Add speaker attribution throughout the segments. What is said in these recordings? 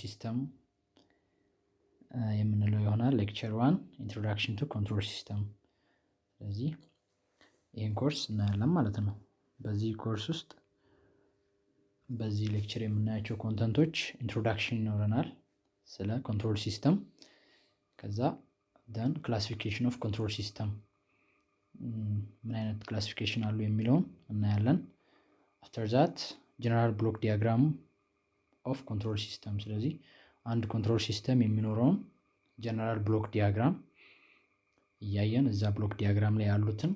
Speaker 1: system የምንለው ይሆናል። lecture one introduction to control system። ስለዚህ ይህን ኮርስ እናያለን ማለት ነው። በዚህ ኮርስ ውስጥ በዚህ lecture የምናያቸው content ኦች introduction ይኖረናል ስለ control system፣ ከዛ then classification of control system ምን አይነት classification አሉ የሚለውን እናያለን። after that general block diagram of control system። ስለዚህ አንድ control system የሚኖረውን general block diagram እያየን እዛ block diagram ላይ ያሉትን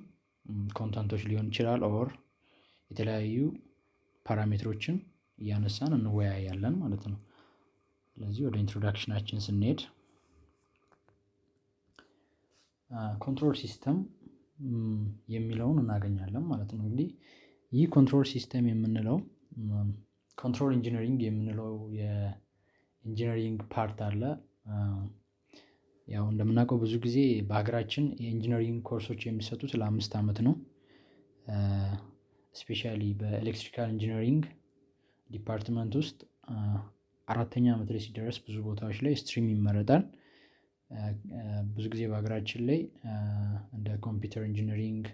Speaker 1: content ኦች ሊሆን ይችላል or የተለያዩ parameter ኦችን እያነሳን እንወያያለን ማለት ነው። ስለዚህ ወደ introduction ኣችን ስንሄድ control system የሚለውን እናገኛለን ማለት ነው። እንግዲህ ይህ control system የምንለው control engineering የምንለው የ engineering part አለ። ያው እንደምናውቀው ብዙ ጊዜ በሀገራችን የ engineering ኮርሶች የሚሰጡት ለአምስት ዓመት ነው። specially በ electrical engineering department ውስጥ አራተኛ ዓመት ላይ ሲደረስ ብዙ ቦታዎች ላይ stream ይመረጣል። ብዙ ጊዜ በሀገራችን ላይ እንደ computer engineering፣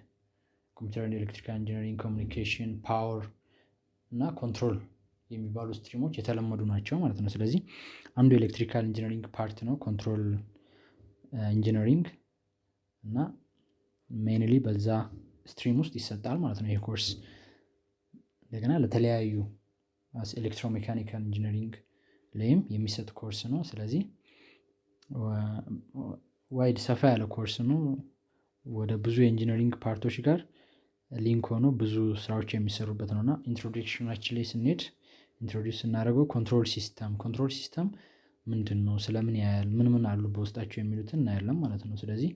Speaker 1: computer electrical engineering፣ communication፣ power እና control የሚባሉ stream ኦች የተለመዱ ናቸው ማለት ነው። ስለዚህ አንዱ electrical engineering part ነው control engineering እና mainly በዛ stream ውስጥ ይሰጣል ማለት ነው ይሄ ኮርስ። እንደገና ለተለያዩ electromechanical engineering ላይም የሚሰጥ ኮርስ ነው። ስለዚህ wide ሰፋ ያለ ኮርስ ነው። ወደ ብዙ የ engineering part ኦች ጋር link ሆኖ ብዙ ስራዎች የሚሰሩበት ነው እና introduction ኣችን ላይ ስንሄድ introduce ስናደርገው control system control system ምንድን ነው? ስለምን ያያል? ምን ምን አሉ በውስጣቸው የሚሉትን እናያለን ማለት ነው። ስለዚህ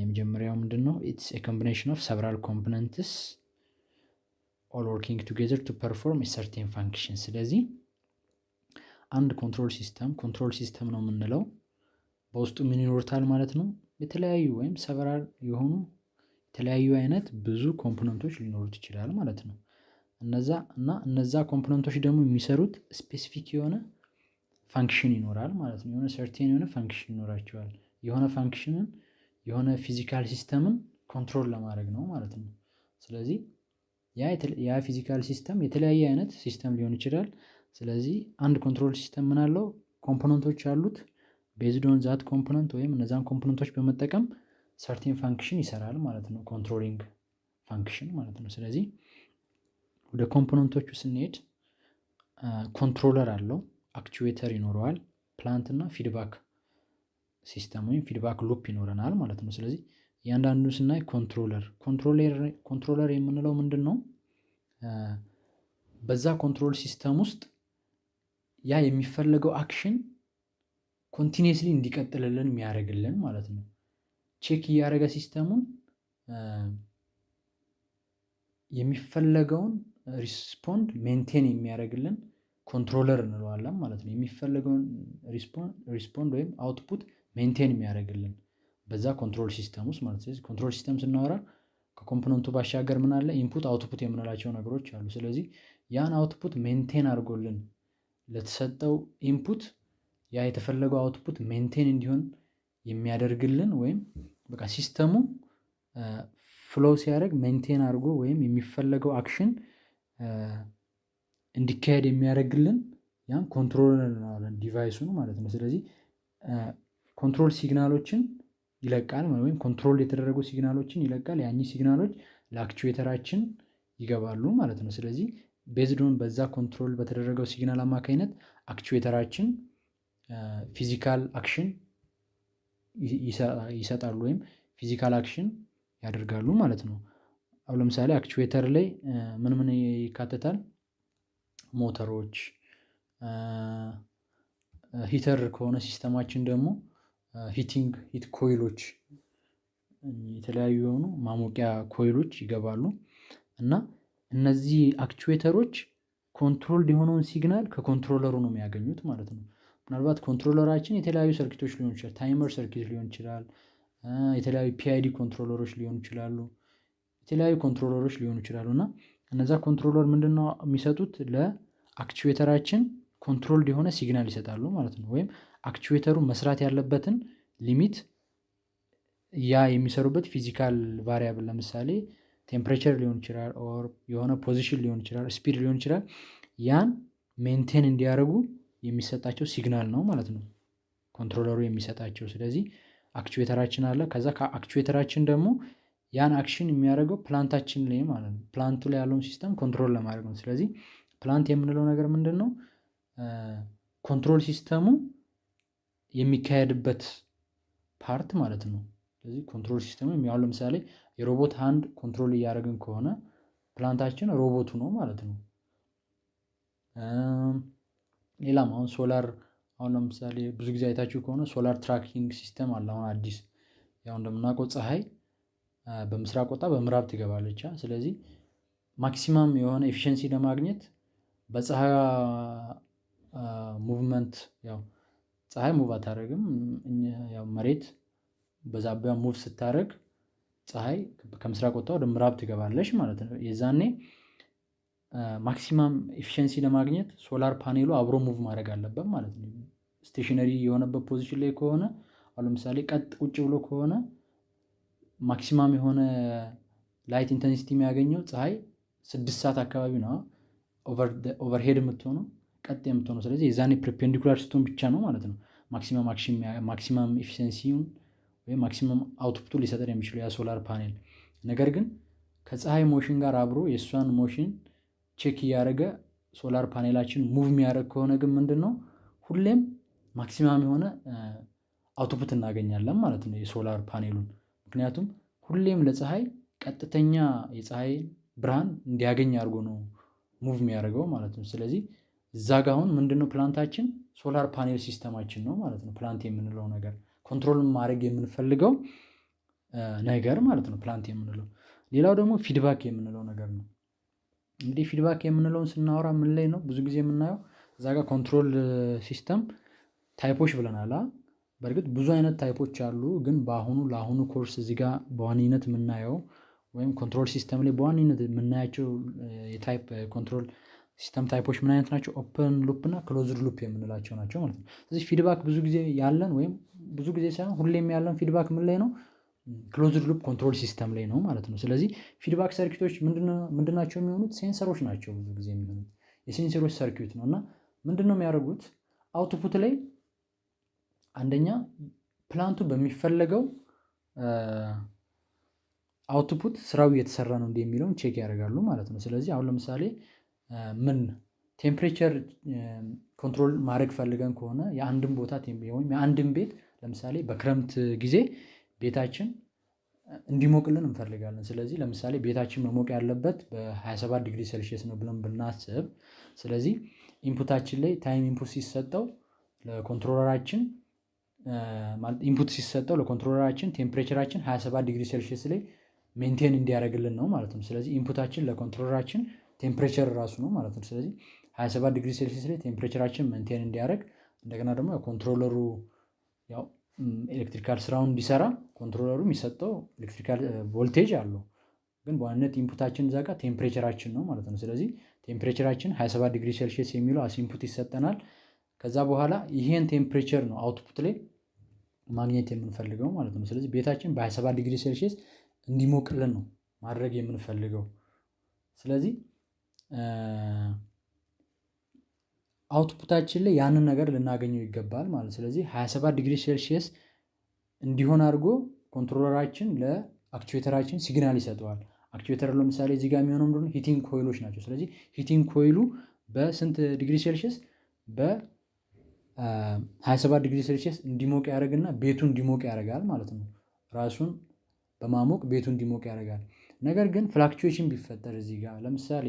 Speaker 1: የመጀመሪያው ምንድን ነው? it's combination of several components all working together to perform certain function። ስለዚህ አንድ control system control system ነው የምንለው በውስጡ ምን ይኖሩታል ማለት ነው? የተለያዩ ወይም several የሆኑ የተለያዩ አይነት ብዙ component ኦች ሊኖሩት ይችላል ማለት ነው። እነዛ እና እነዛ component ኦች ደግሞ የሚሰሩት specific የሆነ function ይኖራል ማለት ነው። የሆነ certain የሆነ function ይኖራቸዋል። የሆነ function ን የሆነ physical system ን control ለማድረግ ነው ማለት ነው። ስለዚህ ያ physical system የተለያየ አይነት system ሊሆን ይችላል። ስለዚህ አንድ control system ምን አለው? component ኦች አሉት። based on that component ወይም እነዛን component ኦች በመጠቀም certain function ይሰራል ማለት ነው። controlling function ማለት ነው። ስለዚህ ወደ component ኦቹ ስንሄድ controller አለው፣ actuator ይኖረዋል፣ plant እና feedback system ወይም feedback loop ይኖረናል ማለት ነው። ስለዚህ እያንዳንዱ ስናይ controller controller የምንለው ምንድን ነው? በዛ control system ውስጥ ያ የሚፈለገው action continuously እንዲቀጥልልን የሚያደርግልን ማለት ነው። check እያደረገ system ኡን የሚፈለገውን respond maintain የሚያደርግልን controller እንለዋለን ማለት ነው። የሚፈለገውን respond ወይም output maintain የሚያደርግልን በዛ control system ውስጥ ማለት ስለዚህ control system ስናወራ ከ component ኡ ባሻገር ምን አለ? input output የምንላቸው ነገሮች አሉ። ስለዚህ ያን output maintain አድርጎልን ለተሰጠው input ያ የተፈለገው output maintain እንዲሆን የሚያደርግልን ወይም በቃ system ኡ flow ሲያደርግ maintain አድርጎ ወይም የሚፈለገው action እንዲካሄድ የሚያደርግልን ያን controller እንለዋለን device ኡን ማለት ነው። ስለዚህ control signal ኦችን ይለቃል ወይም control የተደረጉ signal ኦችን ይለቃል። ያኚህ signal ኦች ለ actuator ኣችን ይገባሉ ማለት ነው። ስለዚህ based on በዛ control በተደረገው signal አማካኝነት actuator ኣችን physical action ይሰጣሉ ወይም physical action ያደርጋሉ ማለት ነው። አሁን ለምሳሌ actuator ላይ ምን ምን ይካተታል? ሞተሮች፣ heater ከሆነ system ኣችን ደግሞ heating heat coil ኦች የተለያዩ የሆኑ ማሞቂያ coil ኦች ይገባሉ እና እነዚህ actuator ኦች controlled የሆነውን signal ከ controller ኡ ነው የሚያገኙት ማለት ነው። ምናልባት controller ኣችን የተለያዩ circuit ኦች ሊሆን ይችላል። timer circuit ሊሆን ይችላል። የተለያዩ PID controller ኦች ሊሆኑ ይችላሉ። የተለያዩ controller ኦች ሊሆኑ ይችላሉ እና እነዛ controller ምንድነው የሚሰጡት ለ actuator ኣችን controlled የሆነ signal ይሰጣሉ ማለት ነው። ወይም actuator ኡ መስራት ያለበትን limit ያ የሚሰሩበት physical variable ለምሳሌ temperature ሊሆን ይችላል or የሆነ position ሊሆን ይችላል speed ሊሆን ይችላል ያን maintain እንዲያደርጉ የሚሰጣቸው signal ነው ማለት ነው። ኮንትሮለሩ የሚሰጣቸው ስለዚህ አክቹዌተራችን አለ ከዛ ከአክቹዌተራችን ደግሞ ያን አክሽን የሚያደርገው ፕላንታችን ላይ ማለት ነው ፕላንቱ ላይ ያለውን ሲስተም ኮንትሮል ለማድረግ ነው። ስለዚህ plant የምንለው ነገር ምንድነው? control system ኡ የሚካሄድበት part ማለት ነው። ስለዚህ control system ኡ አሁን ለምሳሌ የ robot hand control እያደረግን ከሆነ plant ኣችን ሮቦቱ ነው ማለት ነው። ሌላም አሁን ሶላር አሁን ለምሳሌ ብዙ ጊዜ አይታችሁ ከሆነ solar tracking system አለ አሁን አዲስ ያው እንደምናውቀው ፀሀይ በምስራቅ ወጣ በምዕራብ ትገባለች ስለዚህ maximum የሆነ efficiency ለማግኘት በፀሀይዋ movement ያው ፀሀይ move አታደርግም መሬት በዛቢያ move ስታደርግ ፀሀይ ከምስራቅ ወጥታ ወደ ምዕራብ ትገባለች ማለት ነው። የዛኔ maximum efficiency ለማግኘት solar panel ኡ አብሮ move ማድረግ አለበት ማለት ነው። stationary የሆነበት position ላይ ከሆነ አሁን ለምሳሌ ቀጥ ቁጭ ብሎ ከሆነ maximum የሆነ light intensity የሚያገኘው ፀሀይ ስድስት ሰዓት አካባቢ ነው overhead የምትሆነው ቀጥ የምትሆነው ስለዚህ የዛኔ perpendicular ስትሆን ብቻ ነው ማለት ነው። maximum maximum efficiency ውን ወይም maximum output ኡን ሊሰጠን የሚችለው ያ solar panel ነገር ግን ከፀሀይ motion ጋር አብሮ የእሷን motion check እያደረገ solar panel ኣችን move የሚያደርግ ከሆነ ግን ምንድነው ሁሌም maximum የሆነ output እናገኛለን ማለት ነው። የ solar panel ኡን ምክንያቱም ሁሌም ለፀሀይ ቀጥተኛ የፀሀይ ብርሃን እንዲያገኝ አድርጎ ነው move የሚያደርገው ማለት ነው። ስለዚህ እዛ ጋር አሁን ምንድነው plant ኣችን solar panel system ኣችን ነው ማለት ነው። plant የምንለው ነገር control ማድረግ የምንፈልገው ነገር ማለት ነው። plant የምንለው ሌላው ደግሞ feedback የምንለው ነገር ነው። እንግዲህ feedback የምንለውን ስናወራ ምን ላይ ነው ብዙ ጊዜ የምናየው እዛ ጋር control system type ኦች ብለናል በርግጥ ብዙ አይነት type ኦች አሉ። ግን በአሁኑ ለአሁኑ ኮርስ እዚህ ጋር በዋነኝነት የምናየው ወይም control system ላይ በዋነኝነት የምናያቸው የ type control system type ኦች ምን አይነት ናቸው? open loop እና closed loop የምንላቸው ናቸው ማለት ነው። ስለዚህ feedback ብዙ ጊዜ ያለን ወይም ብዙ ጊዜ ሳይሆን ሁሌም ያለን feedback ምን ላይ ነው? closed loop control system ላይ ነው ማለት ነው። ስለዚህ feedback circuit ኦች ምንድን ናቸው የሚሆኑት? sensor ኦች ናቸው ብዙ ጊዜ የሚሆኑት። የ sensor ኦች circuit ነው። እና ምንድነው የሚያደርጉት? output ላይ አንደኛ plant ኡ በሚፈለገው output ስራው እየተሰራ ነው የሚለውን check ያደርጋሉ ማለት ነው። ስለዚህ አሁን ለምሳሌ ምን temperature control ማድረግ ፈልገን ከሆነ የአንድን ቦታ ወይም የአንድን ቤት ለምሳሌ በክረምት ጊዜ ቤታችን እንዲሞቅልን እንፈልጋለን ስለዚህ ለምሳሌ ቤታችን መሞቅ ያለበት በ27 ዲግሪ ሴልሺየስ ነው ብለን ብናስብ ስለዚህ ኢንፑታችን ላይ ታይም ኢንፑት ሲሰጠው ለኮንትሮለራችን ኢንፑት ሲሰጠው ለኮንትሮለራችን ቴምፕሬቸራችን 27 ዲግሪ ሴልሺየስ ላይ maintain እንዲያደርግልን ነው ማለት ነው። ስለዚህ input ኣችን ለ controller ኣችን temperature ራሱ ነው ማለት ነው። ስለዚህ 27 ዲግሪ ሴልሺየስ ላይ temperature ኣችን maintain እንዲያደርግ እንደገና ደግሞ controller ኡ ያው electrical ስራውን እንዲሰራ controller ኡ የሚሰጠው electrical voltage አለው ግን በዋናነት input ኣችን እዛ ጋር temperature ኣችን ነው ማለት ነው። ስለዚህ temperature ኣችን 27 ዲግሪ ሴልሺየስ የሚለው as input ይሰጠናል ከዛ በኋላ ይሄን temperature ነው output ላይ ማግኘት የምንፈልገው ማለት ነው። ስለዚህ ቤታችን በ27 ዲግሪ ሴልሺየስ እንዲሞቅልን ነው ማድረግ የምንፈልገው። ስለዚህ output ኣችን ላይ ያንን ነገር ልናገኘው ይገባል ማለት ስለዚህ 27 ዲግሪ ሴልሺየስ እንዲሆን አድርጎ controller ኣችን ለ actuator ኣችን signal ይሰጠዋል። actuator ለምሳሌ እዚህ ጋር የሚሆነው ምንድነው? heating coil ኦች ናቸው። ስለዚህ heating coil ኡ በስንት ዲግሪ ሴልሺየስ? በ 27 ዲግሪ ሴልሺየስ እንዲሞቅ ያደርግና ቤቱ እንዲሞቅ ያደርጋል ማለት ነው። ራሱን በማሞቅ ቤቱ እንዲሞቅ ያደርጋል ነገር ግን fluctuation ቢፈጠር እዚህ ጋር ለምሳሌ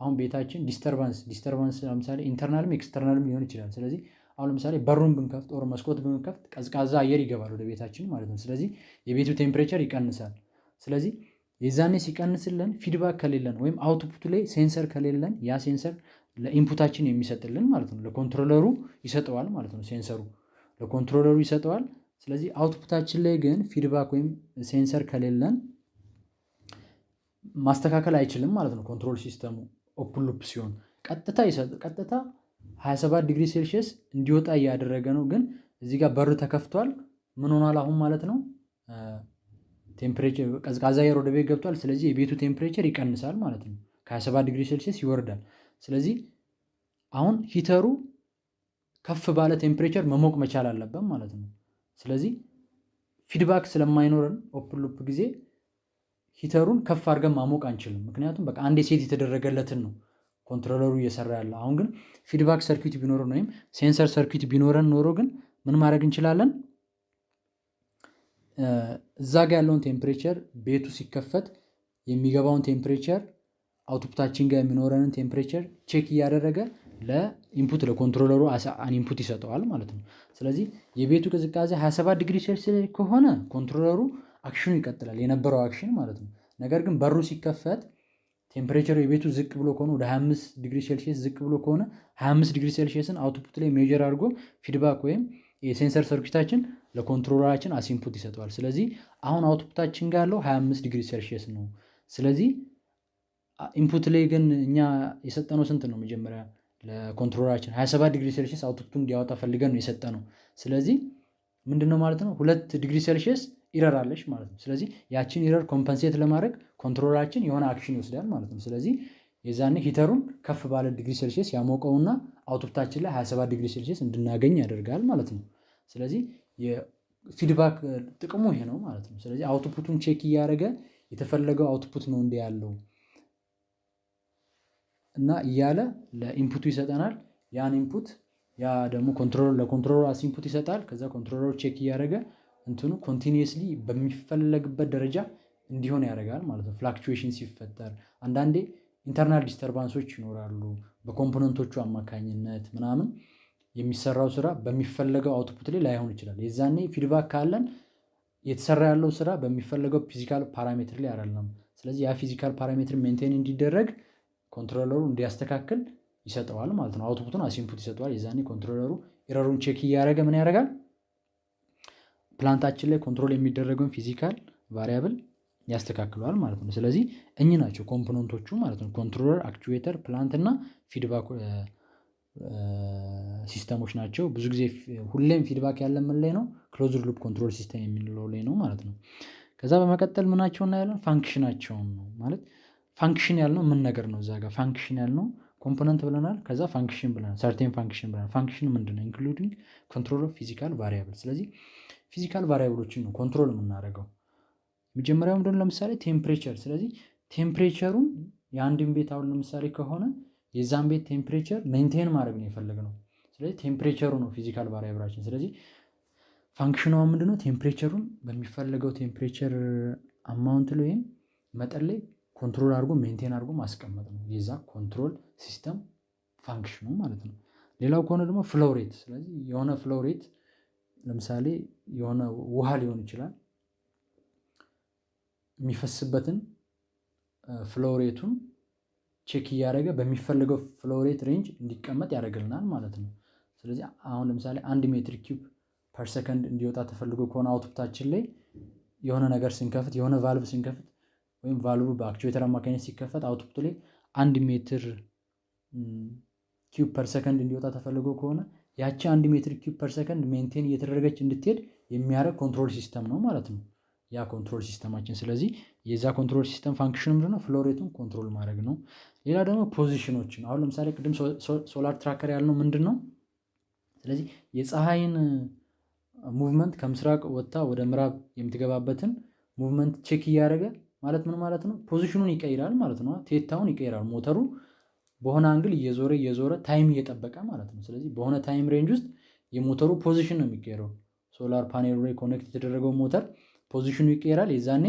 Speaker 1: አሁን ቤታችን disturbance disturbance ለምሳሌ internal ም external ም ሊሆን ይችላል ስለዚህ አሁን ለምሳሌ በሩን ብንከፍት or መስኮት ብንከፍት ቀዝቃዛ አየር ይገባል ወደ ቤታችን ማለት ነው። ስለዚህ የቤቱ temperature ይቀንሳል ስለዚህ የዛኔ ሲቀንስልን feedback ከሌለን ወይም output ኡ ላይ sensor ከሌለን ያ sensor ለ input ኣችን የሚሰጥልን ማለት ነው ለ controller ኡ ይሰጠዋል ማለት ነው። sensor ኡ ለ controller ኡ ይሰጠዋል ስለዚህ output ኣችን ላይ ግን feedback ወይም sensor ከሌለን ማስተካከል አይችልም ማለት ነው። control system ኡ open loop ሲሆን ቀጥታ ቀጥታ 27 ዲግሪ ሴልሺየስ እንዲወጣ እያደረገ ነው። ግን እዚህ ጋር በር ተከፍቷል። ምን ሆኗል አሁን ማለት ነው? temperature ቀዝቃዛ አየር ወደ ቤት ገብቷል። ስለዚህ የቤቱ temperature ይቀንሳል ማለት ነው። ከ27 ዲግሪ ሴልሺየስ ይወርዳል። ስለዚህ አሁን heater ኡ ከፍ ባለ temperature መሞቅ መቻል አለበት ማለት ነው። ስለዚህ feedback ስለማይኖረን open loop ጊዜ heater ኡን ከፍ አድርገን ማሞቅ አንችልም። ምክንያቱም በቃ አንዴ set የተደረገለትን ነው controller ኡ እየሰራ ያለ። አሁን ግን feedback circuit ቢኖረን ወይም sensor circuit ቢኖረን ኖሮ ግን ምን ማድረግ እንችላለን? እዛ ጋ ያለውን ቴምፕሬቸር ቤቱ ሲከፈት የሚገባውን ቴምፕሬቸር አውትፑታችን ጋር የሚኖረንን ቴምፕሬቸር ቼክ እያደረገ ለኢንፑት ለኮንትሮለሩ ኢንፑት ይሰጠዋል ማለት ነው። ስለዚህ የቤቱ ቅዝቃዜ 27 ዲግሪ ሴልሲየስ ከሆነ controller ኡ action ኡ ይቀጥላል የነበረው action ማለት ነው። ነገር ግን በሩ ሲከፈት temperature ኡ የቤቱ ዝቅ ብሎ ከሆነ ወደ 25 ዲግሪ ሴልሺየስ ዝቅ ብሎ ከሆነ 25 ዲግሪ ሴልሺየስን output ላይ measure አድርጎ feedback ወይም የሴንሰር ሰርኪታችን ለኮንትሮለራችን አሲንፑት ይሰጠዋል። ስለዚህ አሁን output አችን ጋር ያለው 25 ዲግሪ ሴልሺየስ ነው። ስለዚህ input ላይ ግን እኛ የሰጠነው ስንት ነው? መጀመሪያ ለ controller አችን 27 ዲግሪ ሴልሺየስ output ኡ እንዲያወጣ ፈልገን ነው የሰጠነው። ስለዚህ ምንድነው ማለት ነው ሁለት ዲግሪ ሴልሺየስ error አለች ማለት ነው። ስለዚህ ያችን error compensate ለማድረግ controller አችን የሆነ action ይወስዳል ማለት ነው። ስለዚህ የዛኔ heater ኡን ከፍ ባለ ዲግሪ ሴልሺየስ ያሞቀውና output አችን ላይ 27 ዲግሪ ሴልሺየስ እንድናገኝ ያደርጋል ማለት ነው። ስለዚህ የ feedback ጥቅሙ ይሄ ነው ማለት ነው። ስለዚህ output ኡን check እያደረገ የተፈለገው output ነው እንዲ ያለው እና እያለ ለ input ኡ ይሰጠናል። ያን input ያ ደግሞ controller ለ controller as input ይሰጣል። ከዛ controller ኡ check እያደረገ እንትኑ continuously በሚፈለግበት ደረጃ እንዲሆን ያደርጋል ማለት ነው። fluctuation ሲፈጠር አንዳንዴ internal disturbance ኦች ይኖራሉ። በ component ኦቹ አማካኝነት ምናምን የሚሰራው ስራ በሚፈለገው output ላይ ላይሆን ይችላል። የዛኔ feedback ካለን የተሰራ ያለው ስራ በሚፈለገው physical parameter ላይ አይደለም። ስለዚህ ያ physical parameter maintain እንዲደረግ controller ኡ እንዲያስተካክል ይሰጠዋል ማለት ነው። output ኡን as input ይሰጠዋል። የዛኔ controller ኡ error ኡን check እያደረገ ምን ያደርጋል? plant አችን ላይ control የሚደረገውን physical variable ያስተካክለዋል ማለት ነው። ስለዚህ እኚህ ናቸው component ኦቹ ማለት ነው። controller፣ actuator፣ plant እና feedback system ኦች ናቸው። ብዙ ጊዜ ሁሌም feedback ያለ ምን ላይ ነው? closed loop control system የምንለው ላይ ነው ማለት ነው። ከዛ በመቀጠል ምናቸው እናያለን? function አቸውን ነው ማለት function ያልነው ምን ነገር ነው? እዛ ጋር function ያልነው component ብለናል። ከዛ function ብለናል። certain function ብለናል። function ምንድን? including control physical variable። ስለዚህ physical variable ኦችን ነው control የምናደርገው። መጀመሪያው ምንድነው? ለምሳሌ temperature። ስለዚህ temperature ኡን የአንድን ቤት አሁን ለምሳሌ ከሆነ የዛን ቤት temperature maintain ማድረግ ነው የፈለግነው። ስለዚህ temperature ኡ ነው physical variable አችን። ስለዚህ function ኗ ምንድነው? temperature ኡን በሚፈለገው temperature amount ላይ ወይም መጠን ላይ control አድርጎ maintain አድርጎ ማስቀመጥ ነው የዛ control system function ኡ ማለት ነው። ሌላው ከሆነ ደግሞ flow rate። ስለዚህ የሆነ flow rate ለምሳሌ የሆነ ውሃ ሊሆን ይችላል የሚፈስበትን flow rate ኡን check እያደረገ በሚፈልገው flow rate range እንዲቀመጥ ያደርግልናል ማለት ነው። ስለዚህ አሁን ለምሳሌ አንድ meter cube per እንዲወጣ ተፈልጎ ከሆነ output አችን ላይ የሆነ ነገር ስንከፍት የሆነ ቫልቭ ስንከፍት ወይም valve በ actuator አማካኝነት ሲከፈት output ላይ አንድ meter cube per second እንዲወጣ ተፈልጎ ከሆነ ያቺ አንድ meter cube per second maintain እየተደረገች እንድትሄድ የሚያደርግ control system ነው ማለት ነው። ያ control system አችን ስለዚህ የዛ control system function ምንድነው? flow rate ኡን control ማድረግ ነው። ሌላ ደግሞ position ኦችን አሁን ለምሳሌ ቅድም solar tracker ያልነው ምንድን ነው? ስለዚህ የፀሐይን movement ከምስራቅ ወጥታ ወደ ምዕራብ የምትገባበትን movement check እያደረገ ማለት ምን ማለት ነው? position ኡን ይቀይራል ማለት ነው። theta ውን ይቀይራል ሞተሩ በሆነ angle እየዞረ እየዞረ time እየጠበቀ ማለት ነው። ስለዚህ በሆነ time range ውስጥ የሞተሩ position ነው የሚቀየረው። solar panel ኡ ላይ connect የተደረገው ሞተር position ኡ ይቀየራል። የዛኔ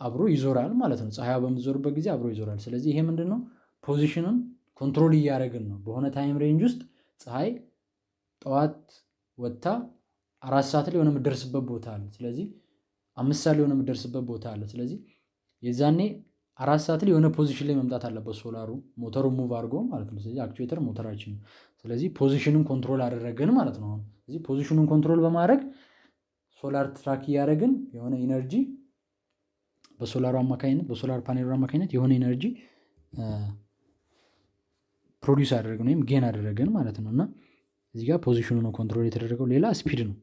Speaker 1: አብሮ ይዞራል ማለት ነው። ፀሐያ በምትዞርበት ጊዜ አብሮ ይዞራል። ስለዚህ ይሄ ምንድን ነው? position ን control እያደረግን ነው። በሆነ time range ውስጥ ፀሐይ ጠዋት ወጥታ አራት ሰዓት ላይ የሆነ የምትደርስበት ቦታ አለ። ስለዚህ አምስት ሰዓት ላይ የሆነ የምትደርስበት ቦታ አለ። ስለዚህ የዛኔ አራት ሰዓት ላይ የሆነ position ላይ መምጣት አለበት ሶላሩ ሞተሩ move አድርጎ ማለት ነው። ስለዚህ actuator ሞተራችን ስለዚህ position ን control አደረግን ማለት ነው። ስለዚህ position ኡን control በማድረግ solar track እያደረግን የሆነ energy በሶላሩ አማካኝነት በ solar panel ኡ አማካኝነት የሆነ energy produce አደረግን ወይም gain አደረገን ማለት ነው። እና እዚህ position ኡ ነው control የተደረገው ሌላ speed ነው።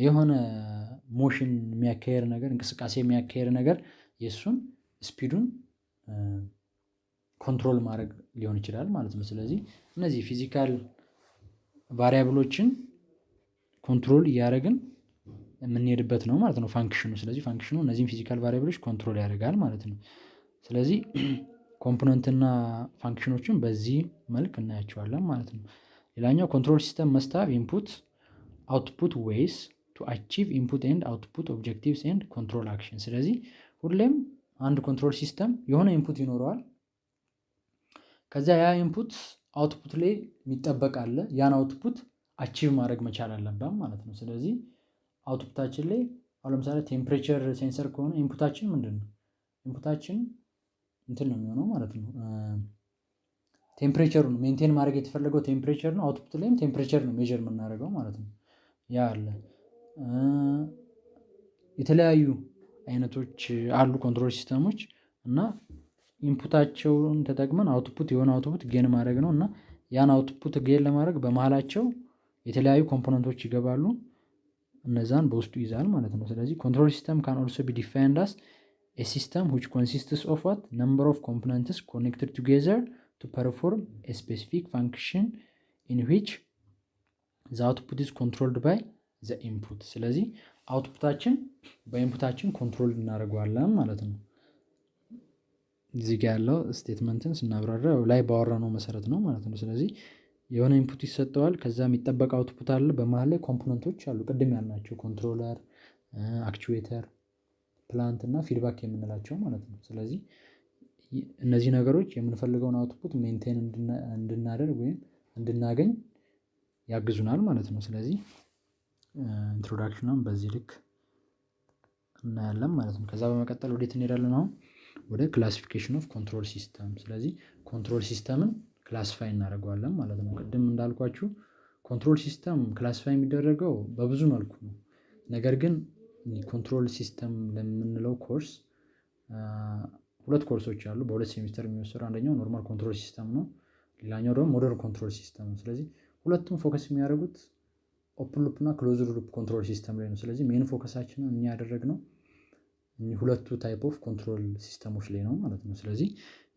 Speaker 1: የሆነ motion የሚያካሄድ ነገር እንቅስቃሴ የሚያካሄድ ነገር የእሱን speed ኡን control ማድረግ ሊሆን ይችላል ማለት ነው። ስለዚህ እነዚህ physical variable ኦችን control እያደረግን የምንሄድበት ነው ማለት ነው function ኡ። ስለዚህ function ኡ እነዚህን physical variable ኦች control ያደርጋል ማለት ነው። ስለዚህ component ና function ኦችን በዚህ መልክ እናያቸዋለን ማለት ነው። ሌላኛው control system must have input output ways to achieve input and output objectives and control action። ስለዚህ ሁሌም አንድ control system የሆነ input ይኖረዋል። ከዚያ ያ input output ላይ የሚጠበቅ አለ። ያን output achieve ማድረግ መቻል አለበት ማለት ነው። ስለዚህ output አችን ላይ አሁን ለምሳሌ temperature sensor ከሆነ input አችን ምንድን ነው? input አችን እንትን ነው የሚሆነው ማለት ነው። temperature ኡ ነው maintain ማድረግ የተፈለገው temperature ነው። output ላይም temperature ነው measure የምናደርገው ማለት ነው። ያ አለ። የተለያዩ አይነቶች አሉ control system ኦች እና input አቸውን ተጠቅመን output የሆነ output gain ማድረግ ነው እና ያን output gain ለማድረግ በመሀላቸው የተለያዩ component ኦች ይገባሉ። እነዛን በውስጡ ይዛል ማለት ነው። ስለዚህ control system can also be defined as a system which consists of what number of components connected together to perform a specific function in which the output is controlled by the input። ስለዚህ output ኣችን በ input ኣችን control እናደርገዋለን ማለት ነው። እዚህ ጋ ያለው statement ን ስናብራራ ላይ ባወራነው መሰረት ነው ማለት ነው። ስለዚህ የሆነ input ይሰጠዋል ከዛ የሚጠበቅ output አለ በመሃል ላይ component ኦች አሉ ቅድም ያልናቸው controller፣ actuator፣ plant እና feedback የምንላቸው ማለት ነው። ስለዚህ እነዚህ ነገሮች የምንፈልገውን output maintain እንድናደርግ ወይም እንድናገኝ ያግዙናል ማለት ነው። ስለዚህ introduction ኗን በዚህ ልክ እናያለን ማለት ነው። ከዛ በመቀጠል ወዴት እንሄዳለን አሁን ወደ classification of control system። ስለዚህ control system ን classify እናደርገዋለን ማለት ነው። ቅድም እንዳልኳችሁ control system classify የሚደረገው በብዙ መልኩ ነው። ነገር ግን control system ለምንለው ኮርስ ሁለት ኮርሶች አሉ በሁለት ሴሚስተር የሚወሰዱ አንደኛው normal control system ነው። ሌላኛው ደግሞ modern control system ነው። ስለዚህ ሁለቱም focus የሚያደርጉት open loop እና closed loop control system ላይ ነው። ስለዚህ main focus ኣችንን እኛ ያደረግነው ሁለቱ type of control system ኦች ላይ ነው ማለት ነው። ስለዚህ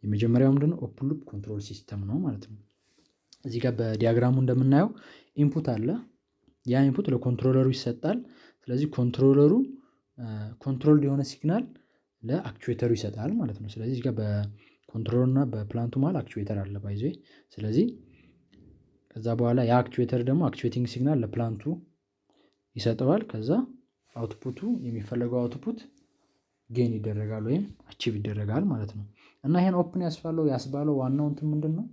Speaker 1: የመጀመሪያው ምንድነው open loop control system ነው ማለት ነው። እዚህ ጋር በ diagram ኡ እንደምናየው input አለ። ያ input ለ controller ኡ ይሰጣል። ስለዚህ controller ኡ control የሆነ signal ለ actuator ኡ ይሰጣል ማለት ነው። ስለዚህ እዚህ ጋር በ controller እና በ plant ኡ መሃል actuator አለ ባይዘ ስለዚህ ከዛ በኋላ ያ actuator ደግሞ actuating signal ለ plant ኡ ይሰጠዋል። ከዛ output ኡ የሚፈለገው output gain ይደረጋል ወይም achieve ይደረጋል ማለት ነው። እና ይሄን open ያስባለው ያስባለው ዋናው እንትን ምንድን ነው?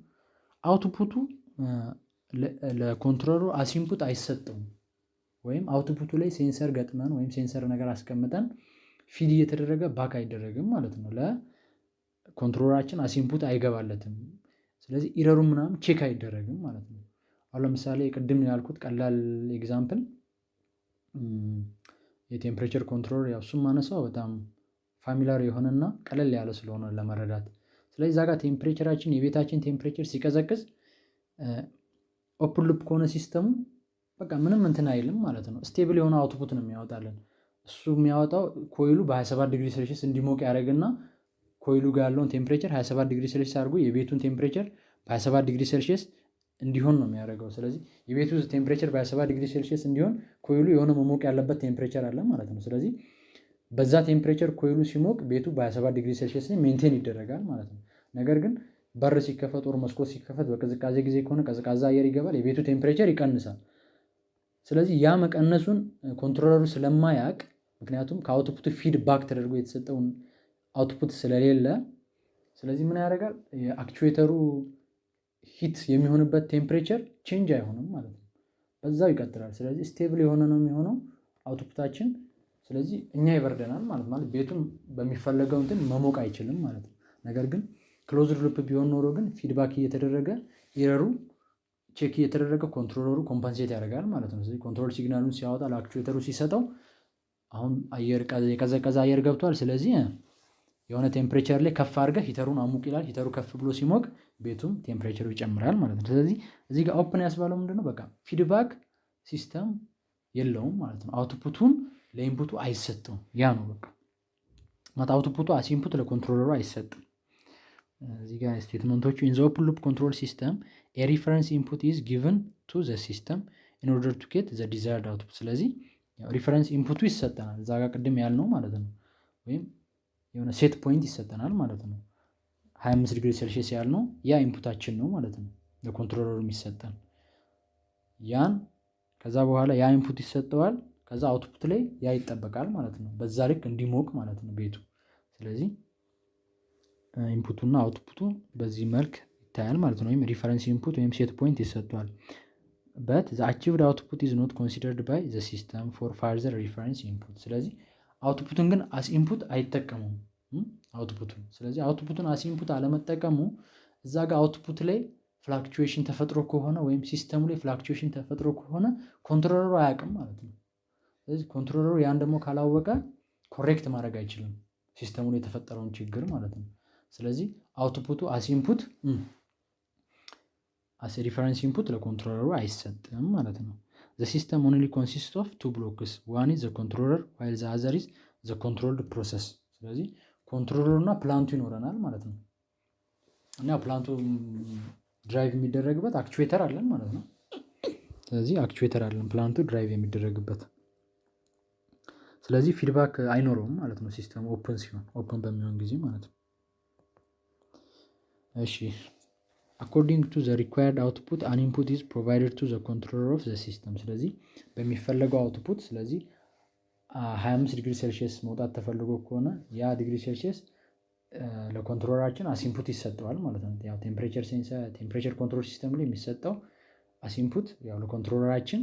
Speaker 1: አውትፑቱ ለኮንትሮለሩ አሲንፑት አይሰጠውም ወይም output ኡ ላይ sensor ገጥመን ወይም sensor ነገር አስቀምጠን feed እየተደረገ back አይደረግም ማለት ነው። ለ controller ኣችን as input አይገባለትም። ስለዚህ error ኡ ምናምን check አይደረግም ማለት ነው። አሁን ለምሳሌ ቅድም ያልኩት ቀላል example የ temperature control ያው እሱም ማነሳው በጣም familiar የሆነና ቀለል ያለ ስለሆነ ለመረዳት ስለዚህ እዛ temperature ኣችን የቤታችን temperature ሲቀዘቅዝ open loop ከሆነ system ኡ በቃ ምንም እንትን አይልም ማለት ነው። stable የሆነ output ነው የሚያወጣልን። እሱ የሚያወጣው coil ኡ በ27 ዲግሪ ሴልሺየስ እንዲሞቅ ያደርግና coil ኡ ጋር ያለውን temperature 27 ዲግሪ ሴልሺየስ አድርጎ የቤቱን temperature በ27 ዲግሪ ሴልሺየስ እንዲሆን ነው የሚያደርገው። ስለዚህ የቤቱ temperature በ27 ዲግሪ ሴልሺየስ እንዲሆን coil ኡ የሆነ መሞቅ ያለበት temperature አለ ማለት ነው። ስለዚህ በዛ temperature coil ኡ ሲሞቅ ቤቱ በ27 ዲግሪ ሴልሺየስ maintain ይደረጋል ማለት ነው። ነገር ግን በር ሲከፈት ወይ መስኮት ሲከፈት በቅዝቃዜ ጊዜ ከሆነ ቀዝቃዛ አየር ይገባል፣ የቤቱ temperature ይቀንሳል። ስለዚህ ያ መቀነሱን controller ኡ ስለማያውቅ ምክንያቱም ከ output feedback ተደርጎ የተሰጠውን output ስለሌለ ስለዚህ ምን ያደርጋል የ actuator ኡ heat የሚሆንበት temperature change አይሆንም ማለት ነው። በዛው ይቀጥላል። ስለዚህ stable የሆነ ነው የሚሆነው output ኣችን። ስለዚህ እኛ ይበርደናል ማለት ማለት ቤቱም በሚፈለገው እንትን መሞቅ አይችልም ማለት ነው። ነገር ግን closed loop ቢሆን ኖሮ ግን feedback እየተደረገ error ኡ check እየተደረገ controller ኡ compensate ያደርጋል ማለት ነው። ስለዚህ control signal ኡን ሲያወጣ ለ actuator ኡ ሲሰጠው አሁን አየር የቀዘቀዘ አየር ገብቷል። ስለዚህ የሆነ temperature ላይ ከፍ አድርገህ heater ኡን አሙቅ ይላል። heater ኡ ከፍ ብሎ ሲሞቅ ቤቱም temperature ኡ ይጨምራል ማለት ነው። ስለዚህ እዚህ ጋር open ያስባለው ምንድነው? በቃ feedback system የለውም ማለት ነው። output ኡን ለ input ኡ አይሰጥም። ያ ነው በቃ ማለት output ኡ as input ለ controller ኡ አይሰጥም። እዚህ ጋር statement ኦቹ in the open loop control system a reference input is given to the system in order to get the desired output። ስለዚህ reference input ኡ ይሰጠናል እዛ ጋር ቅድም ያልነው ማለት ነው። ወይም የሆነ set point ይሰጠናል ማለት ነው። 25 ዲግሪ ሴልሺየስ ያልነው ያ input ኣችን ነው ማለት ነው። ለ controller ኡ የሚሰጠን ያን ከዛ በኋላ ያ input ይሰጠዋል። ከዛ output ላይ ያ ይጠበቃል ማለት ነው። በዛ ልክ እንዲሞቅ ማለት ነው ቤቱ። ስለዚህ input ኡና output ኡ በዚህ መልክ ይታያል ማለት ነው። ወይም reference input ወይም set point ይሰጠዋል። but the achieved output is not considered by the system for further reference input። ስለዚህ output ኡን ግን as input አይጠቀሙም output ኡን። ስለዚህ output ኡን as input አለመጠቀሙ እዛ ጋር output ላይ fluctuation ተፈጥሮ ከሆነ ወይም system ኡ ላይ fluctuation ተፈጥሮ ከሆነ controller ኡ አያውቅም ማለት ነው። ስለዚህ controller ኡ ያን ደግሞ ካላወቀ correct ማድረግ አይችልም system ኡ ላይ የተፈጠረውን ችግር ማለት ነው። ስለዚህ output ኡ as as reference input ለ controller ኡ አይሰጥም ማለት ነው። the system only consist of two blocks one is the controller while the other is the controlled process። ስለዚህ controller ኡ እና plant ኡ ይኖረናል ማለት ነው። እና plant ኡ drive የሚደረግበት actuator አለን ማለት ነው። ስለዚህ actuator አለን plant ኡ drive የሚደረግበት። ስለዚህ feedback አይኖረውም ማለት ነው system ኡ open ሲሆን open በሚሆን ጊዜ ማለት ነው። እሺ according to the required output an input is provided to the controller of the system። ስለዚህ በሚፈለገው output ስለዚህ 25 ዲግሪ ሴልሺየስ መውጣት ተፈልጎ ከሆነ ያ ዲግሪ ሴልሺየስ ለ controller ኣችን as input ይሰጠዋል ማለት ነው። ያው temperature sensor temperature control system ላይ የሚሰጠው as input ያው ለ controller ኣችን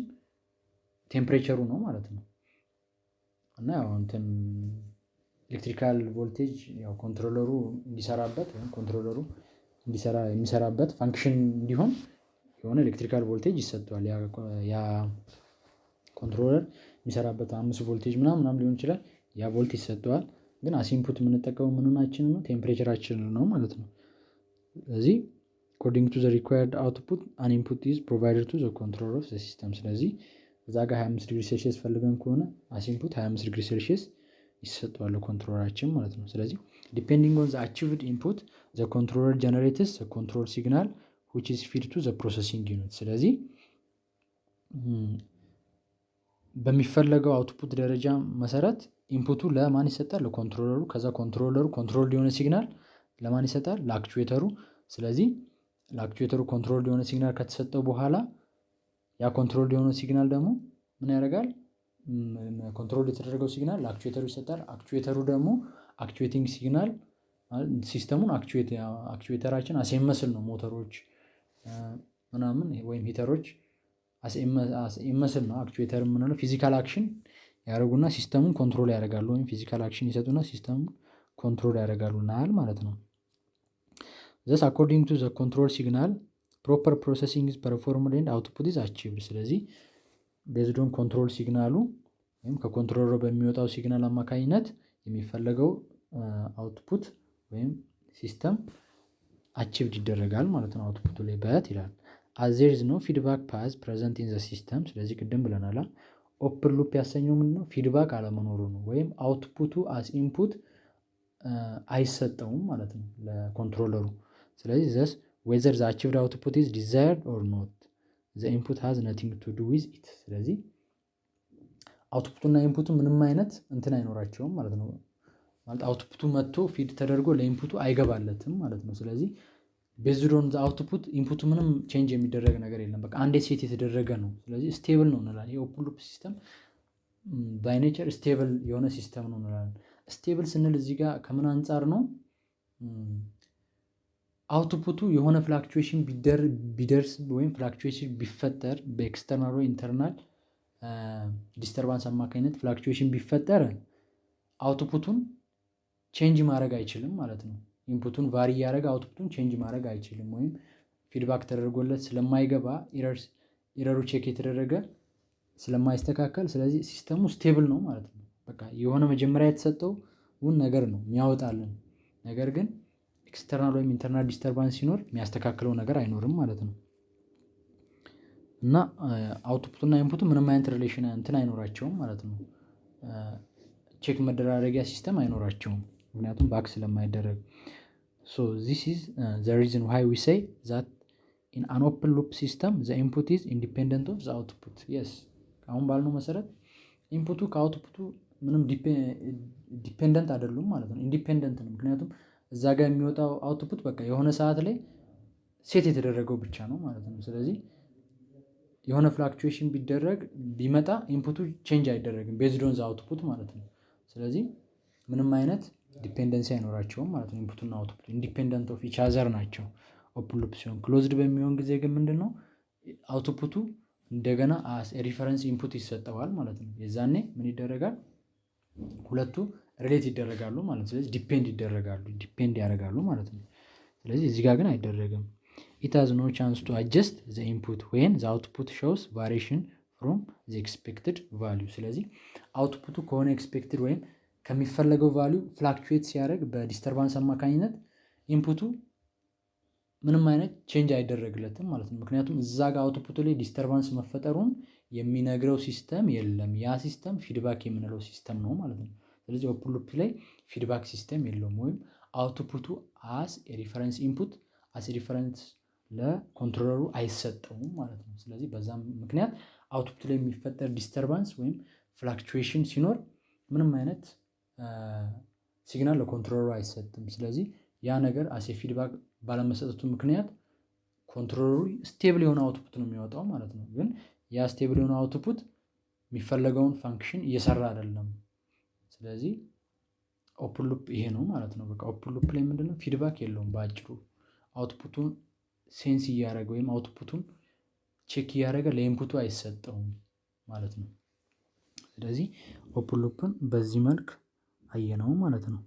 Speaker 1: temperature ኡ ነው ማለት ነው። እና ያው እንትን electrical voltage ያው controller ኡ እንዲሰራበት ወይም controller ኡ እንዲሰራ የሚሰራበት function እንዲሆን የሆነ electrical voltage ይሰጠዋል። ያ controller የሚሰራበት አምስት ቮልቴጅ ምናምን ምናምን ሊሆን ይችላል። ያ volt ይሰጠዋል። ግን as input የምንጠቀመው ምንናችን ነው temperature ኣችን ነው ማለት ነው። ስለዚህ according to the required output an input is provided to the controller of the system። ስለዚህ እዛ ጋር 25 ዲግሪ ሴልሺየስ ፈልገን ከሆነ as input 25 ዲግሪ ሴልሺየስ ይሰጠዋል controller ኣችን ማለት ነው። ስለዚህ depending on the achieved input the controller generates the control signal which is fed to the processing unit። ስለዚህ በሚፈለገው output ደረጃ መሰረት input ኡ ለማን ይሰጣል? ለ controller ኡ። ከዛ controller ኡ control የሆነ signal ለማን ይሰጣል? ለ actuator ኡ። ስለዚህ ለ actuator ኡ control የሆነ signal ከተሰጠው በኋላ ያ control የሆነ signal ደግሞ ምን ያደርጋል? control የተደረገው signal ለ actuator ኡ ይሰጣል። actuator ኡ ደግሞ actuating signal system ኡን actuator ኣችን አሴመስል ነው ሞተሮች ምናምን ወይም heater ኦች ይመስል ነው actuator የምንለው physical action ያደርጉና system ኡን control ያደርጋሉ ወይም physical action ይሰጡና system ኡን control ያደርጋሉ ናል ማለት ነው። thus according to the control signal proper processing performed and output is achieved። ስለዚህ ቤዝዶን ኮንትሮል ሲግናሉ ወይም ከኮንትሮለሩ በሚወጣው ሲግናል አማካኝነት የሚፈለገው output ወይም system achieved ይደረጋል ማለት ነው። output ኡ ላይ but ይላል is no feedback path present in the system። ስለዚህ ቅድም ብለናል open loop ያሰኘው ምንድን ነው? feedback አለመኖሩ ነው። ወይም output ኡ as input አይሰጠውም ማለት ነው ለ controller ኡ። ስለዚህ thus whether the achieved output is desired or not the input has nothing to do with it። ስለዚህ output ኡና input ኡ ምንም አይነት እንትን አይኖራቸውም ማለት ነው። ማለት output ኡ መጥቶ feed ተደርጎ ለ input ኡ አይገባለትም ማለት ነው። ስለዚህ based output input ኡ ምንም change የሚደረግ ነገር የለም። በቃ አንዴ set የተደረገ ነው። ስለዚህ stable ነው እንላለን። የ open loop system ባይ stable የሆነ system ነው እንላለን። stable ስንል እዚህ ጋር ከምን አንጻር ነው? output ኡ የሆነ fluctuation ቢደርስ ወይም fluctuation ቢፈጠር በ external ወይ internal disturbance አማካኝነት fluctuation ቢፈጠር output ኡን change ማድረግ አይችልም ማለት ነው። input ኡን vary እያደረገ output ኡን change ማድረግ አይችልም። ወይም feedback ተደርጎለት ስለማይገባ error ኡ check የተደረገ ስለማይስተካከል፣ ስለዚህ system ኡ stable ነው ማለት ነው። በቃ የሆነ መጀመሪያ የተሰጠውን ነገር ነው የሚያወጣልን። ነገር ግን external ወይም internal disturbance ሲኖር የሚያስተካክለው ነገር አይኖርም ማለት ነው። እና output እና input ኡ ምንም አይነት relation እንትን አይኖራቸውም ማለት ነው። check መደራረጊያ system አይኖራቸውም ምክንያቱም back ስለማይደረግ። ሶ ዚስ ኢዝ the reason why we say that in an open loop system the input is independent of the output yes አሁን ባልነው መሰረት input ኡ ከ output ኡ ምንም dependent አይደሉም ማለት ነው። independent ነው። ምክንያቱም እዛ ጋር የሚወጣው output በቃ የሆነ ሰዓት ላይ set የተደረገው ብቻ ነው ማለት ነው። ስለዚህ የሆነ fluctuation ቢደረግ ቢመጣ input ኡ change አይደረግም the output ማለት ነው። ስለዚህ ምንም አይነት dependency አይኖራቸውም ማለት ነው። input ና output independent of each ናቸው። open loop ሲሆን closed በሚሆን ጊዜ ግን ምንድን ነው output ኡ እንደገና reference input ይሰጠዋል ማለት ነው። የዛኔ ምን ይደረጋል? ሁለቱ relate ይደረጋሉ ማለት ነው። ስለዚህ depend ይደረጋሉ depend ያደርጋሉ ማለት ነው። ስለዚህ እዚህ ግን አይደረግም። it has no chance to adjust the input when the output shows variation from the expected value ስለዚህ output ኡ ከሆነ expected ወይም ከሚፈለገው value fluctuate ሲያደርግ በ disturbance አማካኝነት input ኡ ምንም አይነት change አይደረግለትም ማለት ነው። ምክንያቱም እዛ ጋር output ኡ ላይ disturbance መፈጠሩን የሚነግረው system የለም። ያ system feedback የምንለው system ነው ማለት ነው። ስለዚህ open loop ላይ feedback system የለውም ወይም output ኡ as reference input as reference ለ controller ኡ አይሰጠውም ማለት ነው። ስለዚህ በዛም ምክንያት output ላይ የሚፈጠር disturbance ወይም fluctuation ሲኖር ምንም አይነት signal ለ controller ኡ አይሰጥም። ስለዚህ ያ ነገር አሴ feedback ባለመሰጠቱ ምክንያት controller ኡ stable የሆነ output ነው የሚወጣው ማለት ነው። ግን ያ stable የሆነ output የሚፈለገውን function እየሰራ አይደለም። ስለዚህ open loop ይሄ ነው ማለት ነው። በቃ open loop ላይ ምንድነው? feedback የለውም በአጭሩ። output ኡን sense እያደረገ ወይም output ኡን check እያደረገ ለ input ኡ አይሰጠውም ማለት ነው። ስለዚህ open loop ን በዚህ መልክ አየነው ማለት ነው።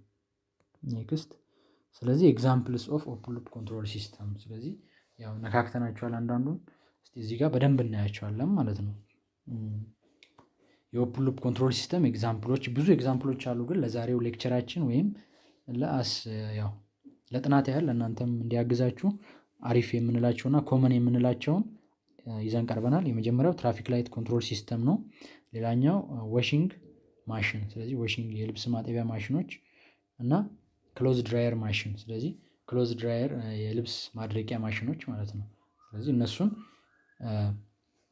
Speaker 1: next ስለዚህ examples of open loop control system ስለዚህ ያው ነካክተናቸዋል አንዳንዱን እዚህ ጋር በደንብ እናያቸዋለን ማለት ነው። የ open loop control system example ኦች ብዙ example ኦች አሉ ግን ለዛሬው lecture ኣችን ወይም ለአስ ያው ለጥናት ያህል ለእናንተም እንዲያግዛችሁ አሪፍ የምንላቸውና common የምንላቸውን ይዘን ቀርበናል። የመጀመሪያው traffic light control system ነው። ሌላኛው washing machine ስለዚህ washing የልብስ ማጠቢያ ማሽኖች እና clothes dryer machine ስለዚህ clothes dryer የልብስ ማድረቂያ ማሽኖች ማለት ነው። ስለዚህ እነሱን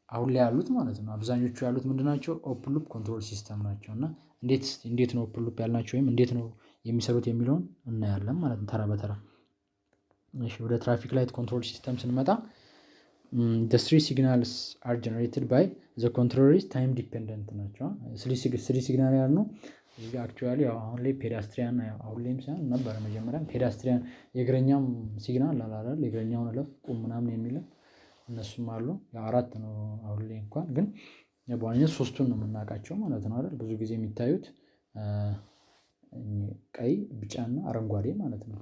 Speaker 1: አሁን ላይ ያሉት ማለት ነው። አብዛኞቹ ያሉት ምንድናቸው open loop control system ናቸው። እና እንዴት እንዴት ነው open loop ያልናቸው? ወይም እንዴት ነው የሚሰሩት የሚለውን እናያለን ማለት ነው ተራ በተራ። ወደ traffic light control system ስንመጣ three signals are generated by the controllers time dependent ናቸው። three signal ያል ነው እዚህ actually አሁን ላይ pedestrian አሁን ላይም ሳይሆን ነበረ መጀመሪያ pedestrian የእግረኛም signal አላላል የእግረኛውን እለፍ ቁም ምናምን የሚልም እነሱም አሉ። አራት ነው አሁን ላይ እንኳን ግን በዋነኝነት ሶስቱን ነው የምናውቃቸው ማለት ነው አይደል? ብዙ ጊዜ የሚታዩት ቀይ ቢጫና አረንጓዴ ማለት ነው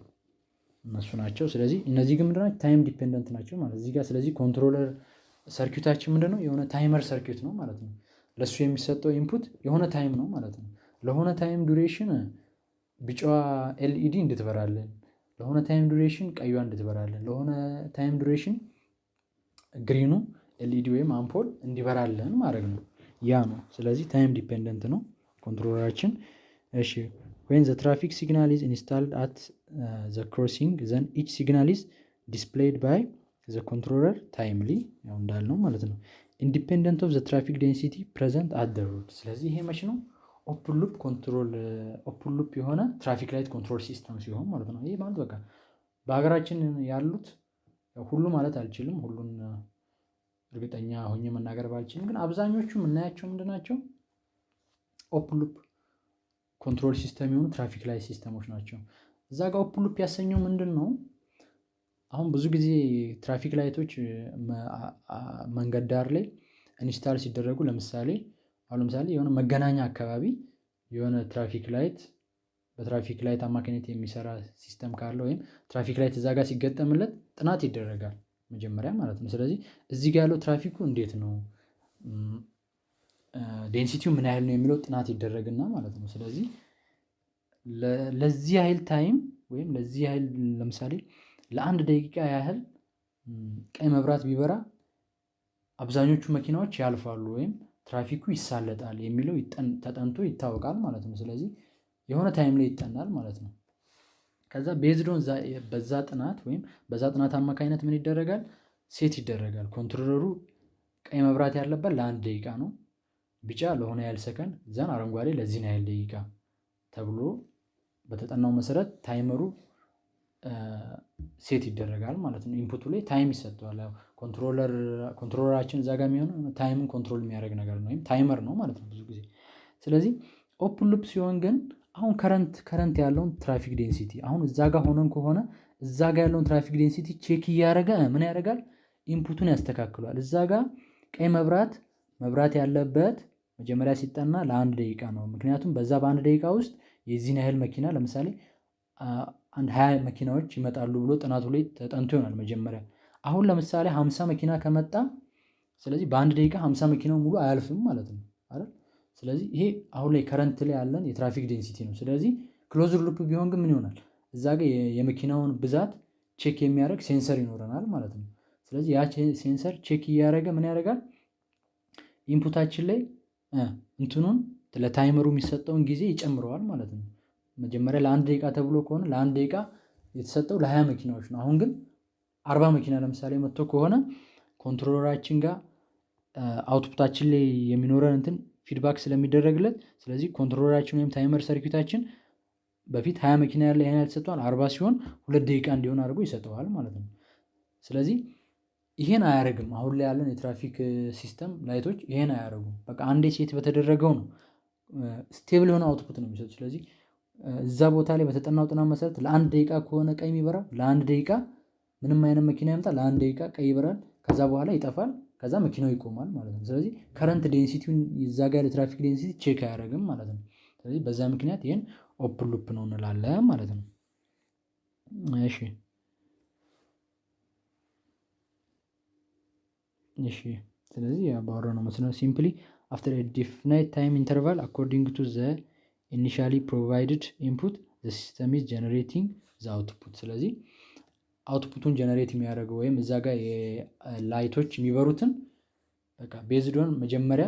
Speaker 1: እነሱ ናቸው። ስለዚህ እነዚህ ግን ምንድናቸው time dependent ናቸው ማለት እዚህ ጋር ስለዚህ controller circuit ኣችን ምንድነው የሆነ timer circuit ነው ማለት ነው። ለእሱ የሚሰጠው input የሆነ time ነው ማለት ነው። ለሆነ time duration ቢጫዋ LED እንድትበራልን። ለሆነ time duration ቀዩዋ እንድትበራልን። ለሆነ time duration green ኡ LED ወይም አምፖል እንዲበራልን ማድረግ ነው። ያ ነው። ስለዚህ time dependent ነው። controller ኣችን እሺ። when the traffic signal is installed at the crossing then each signal is displayed by the controller timely ያው እንዳልነው ማለት ነው. independent of the traffic density present at the road ስለዚህ ይሄ መች ነው open loop control open loop የሆነ traffic light control system ሲሆን ማለት ነው። ይህ ማለት በቃ በሀገራችን ያሉት ሁሉ ማለት አልችልም ሁሉን እርግጠኛ ሆኜ መናገር ባልችልም ግን አብዛኞቹ የምናያቸው ምንድናቸው open loop control system የሆኑ traffic light system ኦች ናቸው እዛ ጋር open loop ያሰኘው ምንድን ነው አሁን ብዙ ጊዜ traffic light ኦች መንገድ ዳር ላይ install ሲደረጉ ለምሳሌ አሁን ለምሳሌ የሆነ መገናኛ አካባቢ የሆነ traffic light በ traffic light አማካኝነት የሚሰራ system ካለ ወይም traffic light እዛ ጋር ሲገጠምለት ጥናት ይደረጋል መጀመሪያ ማለት ነው። ስለዚህ እዚህ ጋር ያለው ትራፊኩ እንዴት ነው? density ው ምን ያህል ነው የሚለው ጥናት ይደረግና ማለት ነው። ስለዚህ ለዚህ ያህል time ወይም ለዚህ ያህል ለምሳሌ ለአንድ ደቂቃ ያህል ቀይ መብራት ቢበራ አብዛኞቹ መኪናዎች ያልፋሉ ወይም ትራፊኩ ይሳለጣል የሚለው ተጠንቶ ይታወቃል ማለት ነው። ስለዚህ የሆነ time ላይ ይጠናል ማለት ነው። ከዛ based on በዛ ጥናት ወይም በዛ ጥናት አማካኝነት ምን ይደረጋል set ይደረጋል controller ኡ ቀይ መብራት ያለበት ለአንድ ደቂቃ ነው። ቢጫ ለሆነ ያህል ሰከንድ then አረንጓዴ ለዚህን ያህል ደቂቃ ተብሎ በተጠናው መሰረት timer ኡ set ይደረጋል ማለት ነው። input ኡ ላይ time ይሰጠዋል controller controller ኣችን እዛ ጋር የሚሆነው time ን control የሚያደርግ ነገር ነው ወይም timer ነው ማለት ነው ብዙ ጊዜ። ስለዚህ open loop ሲሆን ግን አሁን current current ያለውን traffic density አሁን እዛ ጋር ሆነን ከሆነ እዛ ጋር ያለውን traffic density check እያደረገ ምን ያደርጋል input ኡን ያስተካክለዋል። እዛ ጋር ቀይ መብራት መብራት ያለበት መጀመሪያ ሲጠና ለአንድ ደቂቃ ነው። ምክንያቱም በዛ በአንድ ደቂቃ ውስጥ የዚህን ያህል መኪና ለምሳሌ አንድ ሃያ መኪናዎች ይመጣሉ ብሎ ጥናቱ ላይ ተጠንቶ ይሆናል መጀመሪያ አሁን ለምሳሌ ሀምሳ መኪና ከመጣ ስለዚህ በአንድ ደቂቃ ሀምሳ መኪናው ሙሉ አያልፍም ማለት ነው አይደል? ስለዚህ ይሄ አሁን ላይ current ላይ ያለን የ traffic density ነው። ስለዚህ closed loop ቢሆን ግን ምን ይሆናል እዛ ጋር የመኪናውን ብዛት check የሚያደርግ sensor ይኖረናል ማለት ነው። ስለዚህ ያ sensor check እያደረገ ምን ያደርጋል input ኣችን ላይ እንትኑን ለ timer ኡ የሚሰጠውን ጊዜ ይጨምረዋል ማለት ነው። መጀመሪያ ለአንድ ደቂቃ ተብሎ ከሆነ ለአንድ ደቂቃ የተሰጠው ለሃያ መኪናዎች ነው። አሁን ግን አርባ መኪና ለምሳሌ መጥቶ ከሆነ controller ኣችን ጋር output ኣችን ላይ የሚኖረን እንትን feedback ስለሚደረግለት ስለዚህ controller ኣችን ወይም timer circuit ኣችን በፊት ሃያ መኪና ያለ ይሄን ያህል ተሰጥቷል አርባ ሲሆን ሁለት ደቂቃ እንዲሆን አድርጎ ይሰጠዋል ማለት ነው። ስለዚህ ይሄን አያደርግም አሁን ላይ ያለን የትራፊክ system light ኦች ይሄን አያደርጉም በቃ አንዴ set በተደረገው ነው stable የሆነ output ነው የሚሰጡት። ስለዚህ እዛ ቦታ ላይ በተጠናው ጥናት መሰረት ለአንድ ደቂቃ ከሆነ ቀይ የሚበራው ለአንድ ደቂቃ ምንም አይነት መኪና ይምጣ ለአንድ ደቂቃ ቀይ ይበራል ከዛ በኋላ ይጠፋል ከዛ መኪናው ይቆማል ማለት ነው። ስለዚህ current density ውን እዛ ጋር ያለ traffic density check አያደርግም ማለት ነው። ስለዚህ በዛ ምክንያት ይሄን open loop ነው እንላለን ማለት ነው። እሺ እሺ ስለዚህ ባወራነው መሰረት simply after a defined time interval according to the initially provided input the system is generating the output ስለዚህ output ኡን generate የሚያደርገው ወይም እዛ ጋር light ኦች የሚበሩትን በቃ based on መጀመሪያ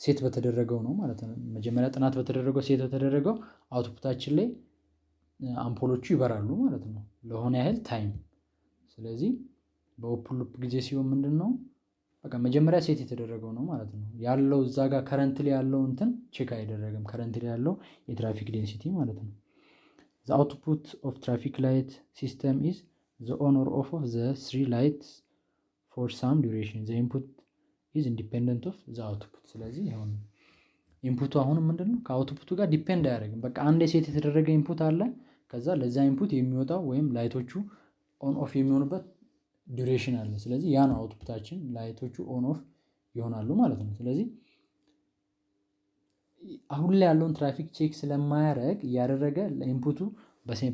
Speaker 1: set በተደረገው ነው ማለት ነው። መጀመሪያ ጥናት በተደረገው set በተደረገው output አችን ላይ አምፖሎቹ ይበራሉ ማለት ነው። ለሆነ ያህል time ስለዚህ በ open loop ጊዜ ሲሆን ምንድነው? በቃ መጀመሪያ set የተደረገው ነው ማለት ነው። ያለው እዛ ጋር currently ያለው እንትን check አይደረግም። currently ያለው የትራፊክ density ማለት ነው። the output of traffic light system is the on or off of the three lights for some duration the input is independent of the output ስለዚህ አሁን input ኡ አሁንም ምንድነው? ከ output ኡ ጋር depend አያደርግም። በቃ አንድ set የተደረገ input አለ። ከዛ ለዛ input የሚወጣው ወይም light ኦቹ on off የሚሆኑበት duration አለ ስለዚህ ያ ነው output አችን light ኦቹ on off ይሆናሉ ማለት ነው። ስለዚህ አሁን ላይ ያለውን ትራፊክ check ስለማያደርግ እያደረገ ለ input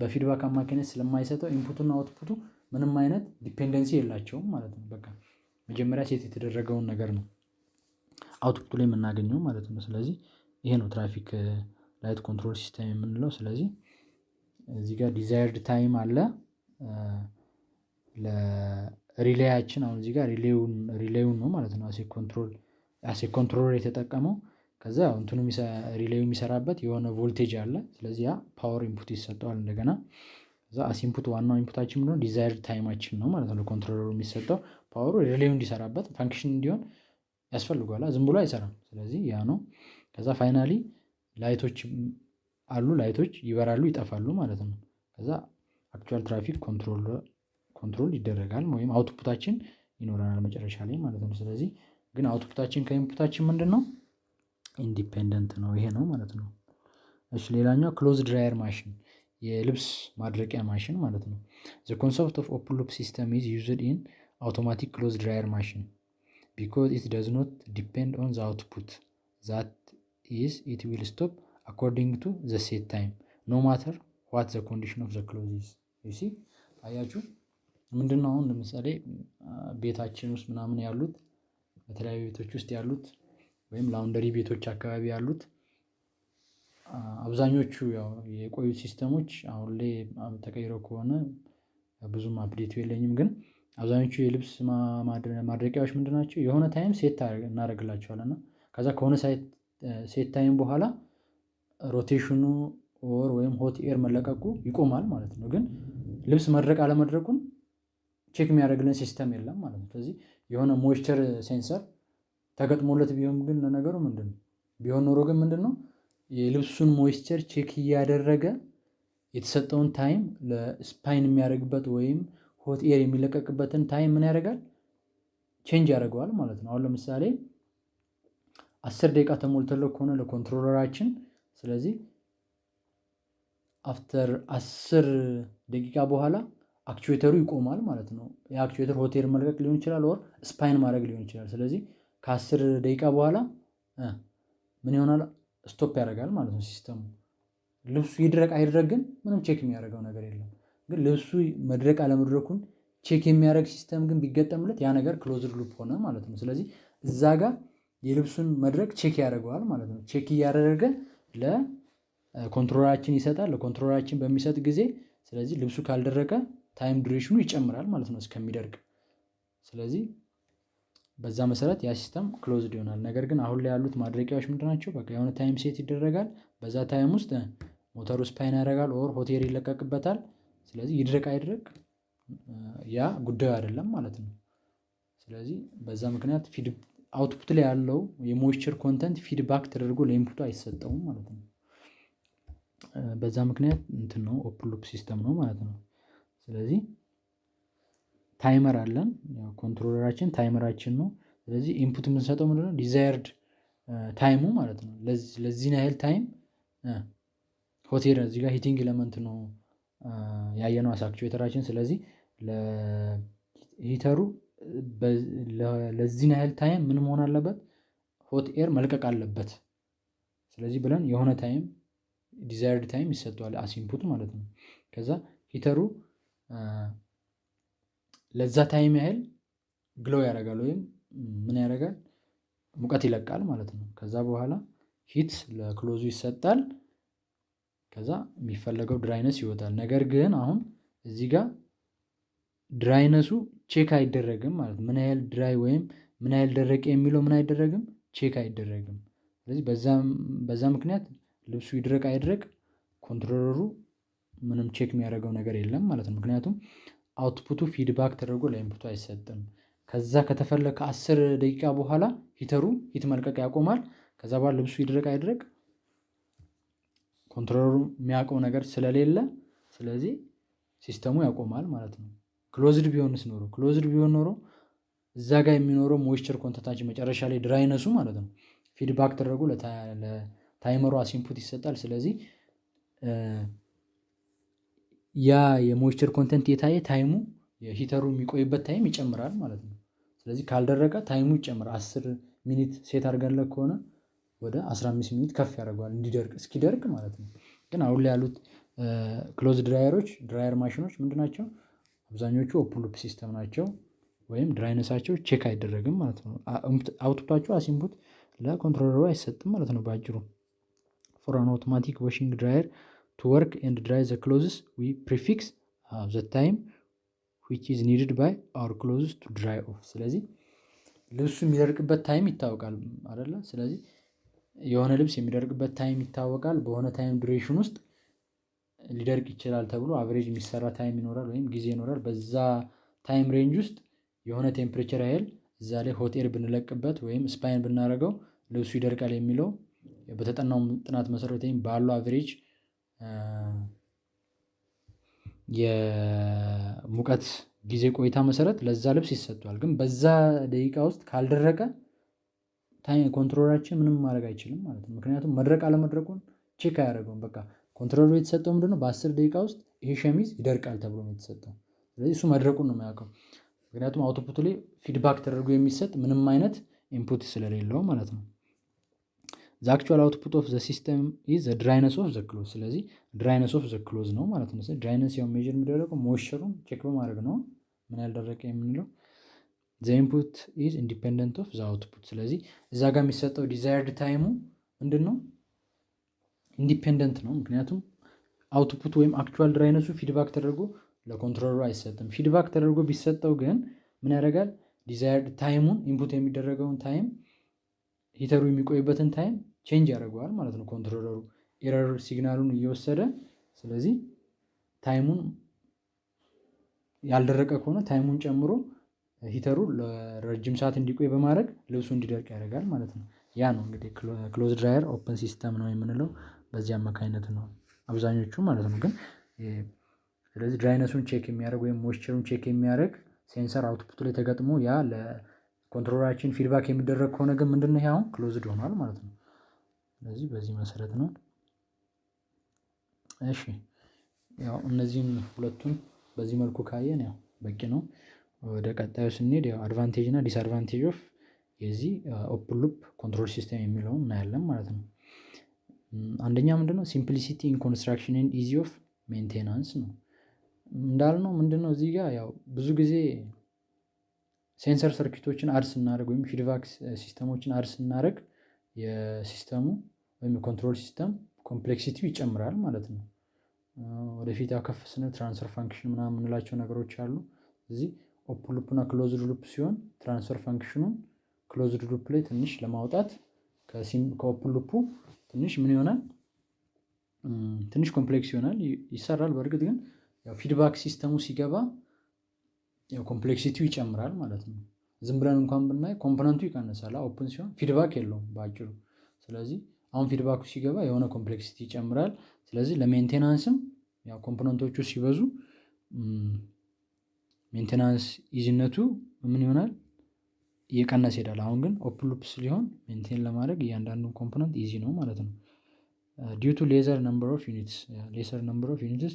Speaker 1: ኡ በ feedback አማካኝነት ስለማይሰጠው input ኡና output ኡ ምንም አይነት dependency የላቸውም ማለት ነው። በቃ መጀመሪያ set የተደረገውን ነገር ነው output ኡ ላይ የምናገኘው ማለት ነው። ስለዚህ ይሄ ነው traffic light control system የምንለው ስለዚህ እዚህ ጋር desired time አለ። ለ relay ያችን አሁን እዚህ ጋር relay ውን ነው ማለት ነው። as a control የተጠቀመው ከዛ እንትኑ relay ው የሚሰራበት የሆነ ቮልቴጅ አለ። ስለዚህ ያ power input ይሰጠዋል እንደገና። ከዛ as input ዋናው input አችን ምንድነው? desired time አችን ነው ማለት ነው። ለኮንትሮለሩ የሚሰጠው ፓወሩ ሪሌው እንዲሰራበት ፋንክሽን እንዲሆን ያስፈልገዋል። ዝም ብሎ አይሰራም። ስለዚህ ያ ነው። ከዛ finally light ኦች አሉ። light ኦች ይበራሉ ይጠፋሉ ማለት ነው። ከዛ actual traffic control control ይደረጋል ወይም output አችን ይኖረናል መጨረሻ ላይ ማለት ነው። ስለዚህ ግን output አችን ከ input አችን ምንድነው? independent ነው ይሄ ነው ማለት ነው። እሺ ሌላኛው clothes dryer machine የልብስ ማድረቂያ ማሽን ማለት ነው። the concept of open loop system is used in automatic clothes dryer machine because it does not depend on the output that is it will stop according to the set time no matter what the condition of the clothes you see አያችሁ ምንድነው? አሁን ለምሳሌ ቤታችን ውስጥ ምናምን ያሉት በተለያዩ ቤቶች ውስጥ ያሉት ወይም laundry ቤቶች አካባቢ ያሉት አብዛኞቹ የቆዩት system ኦች አሁን ላይ ተቀይረው ከሆነ ብዙም update ኡ የለኝም ግን አብዛኞቹ የልብስ ማድረቂያዎች ምንድን ናቸው? የሆነ time set እናደርግላቸዋለን እና ከዛ ከሆነ set time በኋላ rotation ኡ or ወይም hot air መለቀቁ ይቆማል ማለት ነው። ግን ልብስ መድረቅ አለመድረቁን check የሚያደርግልን system የለም ማለት ነው። ስለዚህ የሆነ moisture sensor ተገጥሞለት ቢሆን ግን ለነገሩ ምንድነው? ቢሆን ኖሮ ግን ምንድነው? የልብሱን moisture check እያደረገ የተሰጠውን time ለ spin የሚያደርግበት ወይም hot air የሚለቀቅበትን time ምን ያደርጋል? change ያደርገዋል ማለት ነው። አሁን ለምሳሌ አስር ደቂቃ ተሞልቶለት ከሆነ ለ controller አችን ስለዚህ after አስር ደቂቃ በኋላ actuator ኡ ይቆማል ማለት ነው። የ actuator air መልቀቅ ሊሆን ይችላል or spin ማድረግ ሊሆን ይችላል። ስለዚህ ከአስር ደቂቃ በኋላ ምን ይሆናል? stop ያደርጋል ማለት ነው system ኡ። ልብሱ ይድረቅ አይድረቅ ግን ምንም check የሚያደርገው ነገር የለም። ግን ልብሱ መድረቅ አለመድረቁን check የሚያደርግ system ግን ቢገጠምለት ያ ነገር closed loop ሆነ ማለት ነው። ስለዚህ እዛ ጋር የልብሱን መድረቅ check ያደርገዋል ማለት ነው። check እያደረገ ለ controller አችን ይሰጣል። ለ controller አችን በሚሰጥ ጊዜ ስለዚህ ልብሱ ካልደረቀ time duration ኡ ይጨምራል ማለት ነው እስከሚደርቅ። ስለዚህ በዛ መሰረት ያ system closed ይሆናል። ነገር ግን አሁን ላይ ያሉት ማድረቂያዎች ምንድን ናቸው? የሆነ time set ይደረጋል። በዛ time ውስጥ ሞተሩ spin ያደርጋል or air ይለቀቅበታል። ስለዚህ ይድረቅ አይድረቅ ያ ጉዳዩ አይደለም ማለት ነው። ስለዚህ በዛ ምክንያት output ላይ ያለው የ moisture content feedback ተደርጎ ለ input ኡ አይሰጠውም ማለት ነው። በዛ ምክንያት እንትን ነው open system ነው ማለት ነው። ስለዚህ timer አለን controller አችን timer አችን ነው። ስለዚህ input የምንሰጠው ምንድነው? desired time ኡ ማለት ነው። ለዚህን ያህል time air እዚህ ጋር heating element ነው ያየነው as actuator አችን ስለዚህ ለ heater ኡ ለዚህን ያህል time ምን መሆን አለበት? hot air መልቀቅ አለበት። ስለዚህ ብለን የሆነ time desired time ይሰጠዋል as ማለት ነው። ከዛ heater ኡ ለዛ time ያህል glow ያደርጋል ወይም ምን ያደርጋል? ሙቀት ይለቃል ማለት ነው። ከዛ በኋላ heat ለ clothes ኡ ይሰጣል። ከዛ የሚፈለገው dryness ይወጣል። ነገር ግን አሁን እዚህ ጋር dryness ኡ check አይደረግም ማለት ምን ያህል dry ወይም ምን ያህል ደረቀ የሚለው ምን አይደረግም check አይደረግም። ስለዚህ በዛ ምክንያት ልብሱ ይድረቅ አይድረቅ controller ኡ ምንም check የሚያደርገው ነገር የለም ማለት ነው። ምክንያቱም output ኡ feedback ተደርጎ ለ input ኡ አይሰጥም። ከዛ ከተፈለገ ከአስር ደቂቃ በኋላ heater ኡ heat መልቀቅ ያቆማል። ከዛ በኋላ ልብሱ ይድረቅ አይድረቅ controller ኡ የሚያውቀው ነገር ስለሌለ ስለዚህ system ኡ ያቆማል ማለት ነው። closed ቢሆንስ ኖሮ closed ቢሆን ኖሮ እዛ ጋር የሚኖረው moisture content ኣችን መጨረሻ ላይ dryness ኡ ማለት ነው feedback ተደርጎ ለ timer ኡ as input ይሰጣል። ስለዚህ ያ የሞይስቸር ኮንተንት የታየ ታይሙ የሂተሩ የሚቆይበት ታይም ይጨምራል ማለት ነው። ስለዚህ ካልደረቀ time ኡ ይጨምራል አስር minute set አድርገንለት ከሆነ ወደ አስራ አምስት minute ከፍ ያደርገዋል እንዲደርቅ እስኪደርቅ ማለት ነው። ግን አሁን ላይ ያሉት clothes dryer ኦች dryer ማሽኖች ምንድን ናቸው? አብዛኞቹ open system ናቸው። ወይም dryness ኣቸው check አይደረግም ማለት ነው። output ኣቸው as input ለ controller ኡ አይሰጥም ማለት ነው። በአጭሩ for automatic washing dryer to work and dry the clothes we prefix the time which is needed by our clothes to dry off። ስለዚህ ልብሱ የሚደርቅበት time ይታወቃል አይደለ? ስለዚህ የሆነ ልብስ የሚደርቅበት time ይታወቃል። በሆነ time duration ውስጥ ሊደርቅ ይችላል ተብሎ average የሚሰራ time ይኖራል ወይም ጊዜ ይኖራል። በዛ time range ውስጥ የሆነ temperature ያህል እዛ ላይ air ብንለቅበት ወይም spin ብናደርገው ልብሱ ይደርቃል የሚለው በተጠናው ጥናት መሰረት ወይም ባለው average የሙቀት ጊዜ ቆይታ መሰረት ለዛ ልብስ ይሰጠዋል። ግን በዛ ደቂቃ ውስጥ ካልደረቀ controller ኣችን ምንም ማድረግ አይችልም ማለት ነው። ምክንያቱም መድረቅ አለመድረቁን check አያደርገውም። በቃ controller ኡ የተሰጠው ምንድነው? በአስር ደቂቃ ውስጥ ይሄ ሸሚዝ ይደርቃል ተብሎ ነው የተሰጠው። ስለዚህ እሱ መድረቁን ነው የሚያውቀው። ምክንያቱም output ኡ ላይ feedback ተደርጎ የሚሰጥ ምንም አይነት input ስለሌለው ማለት ነው። the actual output of the system is the dryness of the clothes። ስለዚህ dryness of the clothes ነው ማለት ነው። dryness ያው measure የሚደረገው moisture ኡን check በማድረግ ነው ምን ያልደረቀ የምንለው። the input is independent of the output። ስለዚህ እዛ ጋር የሚሰጠው desired time ኡ ምንድን ነው? independent ነው። ምክንያቱም output ወይም actual dryness ኡ feedback ተደርጎ ለ controller ኡ አይሰጥም። feedback ተደርጎ ቢሰጠው ግን ምን ያደርጋል? desired time ኡን input የሚደረገውን time heater ኡ የሚቆይበትን time change ያደርገዋል ማለት ነው controller ኡ error signal ኡን እየወሰደ ስለዚህ time ኡን ያልደረቀ ከሆነ time ኡን ጨምሮ heater ኡ ለረጅም ሰዓት እንዲቆይ በማድረግ ልብሱ እንዲደርቅ ያደርጋል ማለት ነው። ያ ነው እንግዲህ clothes dryer open system ነው የምንለው በዚህ አማካኝነት ነው አብዛኞቹ ማለት ነው። ግን ስለዚህ dryness ኡን check የሚያደርግ ወይም moisture ኡን check የሚያደርግ sensor output ላይ ተገጥሞ ያ ለ controller ኣችን feedback የሚደረግ ከሆነ ግን ምንድነው ይሄ አሁን closed ሆኗል ማለት ነው። ስለዚህ በዚህ መሰረት ነው። እሺ ያው እነዚህን ሁለቱን በዚህ መልኩ ካየን ያው በቂ ነው። ወደ ቀጣዩ ስንሄድ ያው advantage እና disadvantage of የዚህ open loop control system የሚለውን እናያለን ማለት ነው። አንደኛ ምንድነው simplicity in construction and ease of maintenance ነው። እንዳልነው ምንድነው እዚህ ጋር ያው ብዙ ጊዜ sensor circuit ኦችን add ስናደርግ ወይም feedback system ኦችን add ስናደርግ የ system ኡ ወይም የ control system complexity ው ይጨምራል ማለት ነው። ወደፊት ያው ከፍ ስንል transfer function ምናምን የምንላቸው ነገሮች አሉ። እዚህ open loop እና closed loop ሲሆን transfer function ኡን closed loop ላይ ትንሽ ለማውጣት ከ open loop ኡ ትንሽ ምን ይሆናል? ትንሽ complex ይሆናል ይሰራል በእርግጥ ግን feedback system ኡ ሲገባ ያው complexity ው ይጨምራል ማለት ነው። ዝም ብለን እንኳን ብናይ component ኡ ይቀንሳል open ሲሆን feedback የለውም በአጭሩ ስለዚህ አሁን feedback ኡ ሲገባ የሆነ complexity ይጨምራል። ስለዚህ ለሜንቴናንስም ያው ኮምፖነንቶቹ ሲበዙ ሜንቴናንስ ኢዚነቱ ምን ይሆናል? እየቀነሰ ይሄዳል አሁን ግን open loop ስለሆነ maintain ለማድረግ እያንዳንዱን component easy ነው ማለት ነው። due to lesser number of units lesser number of units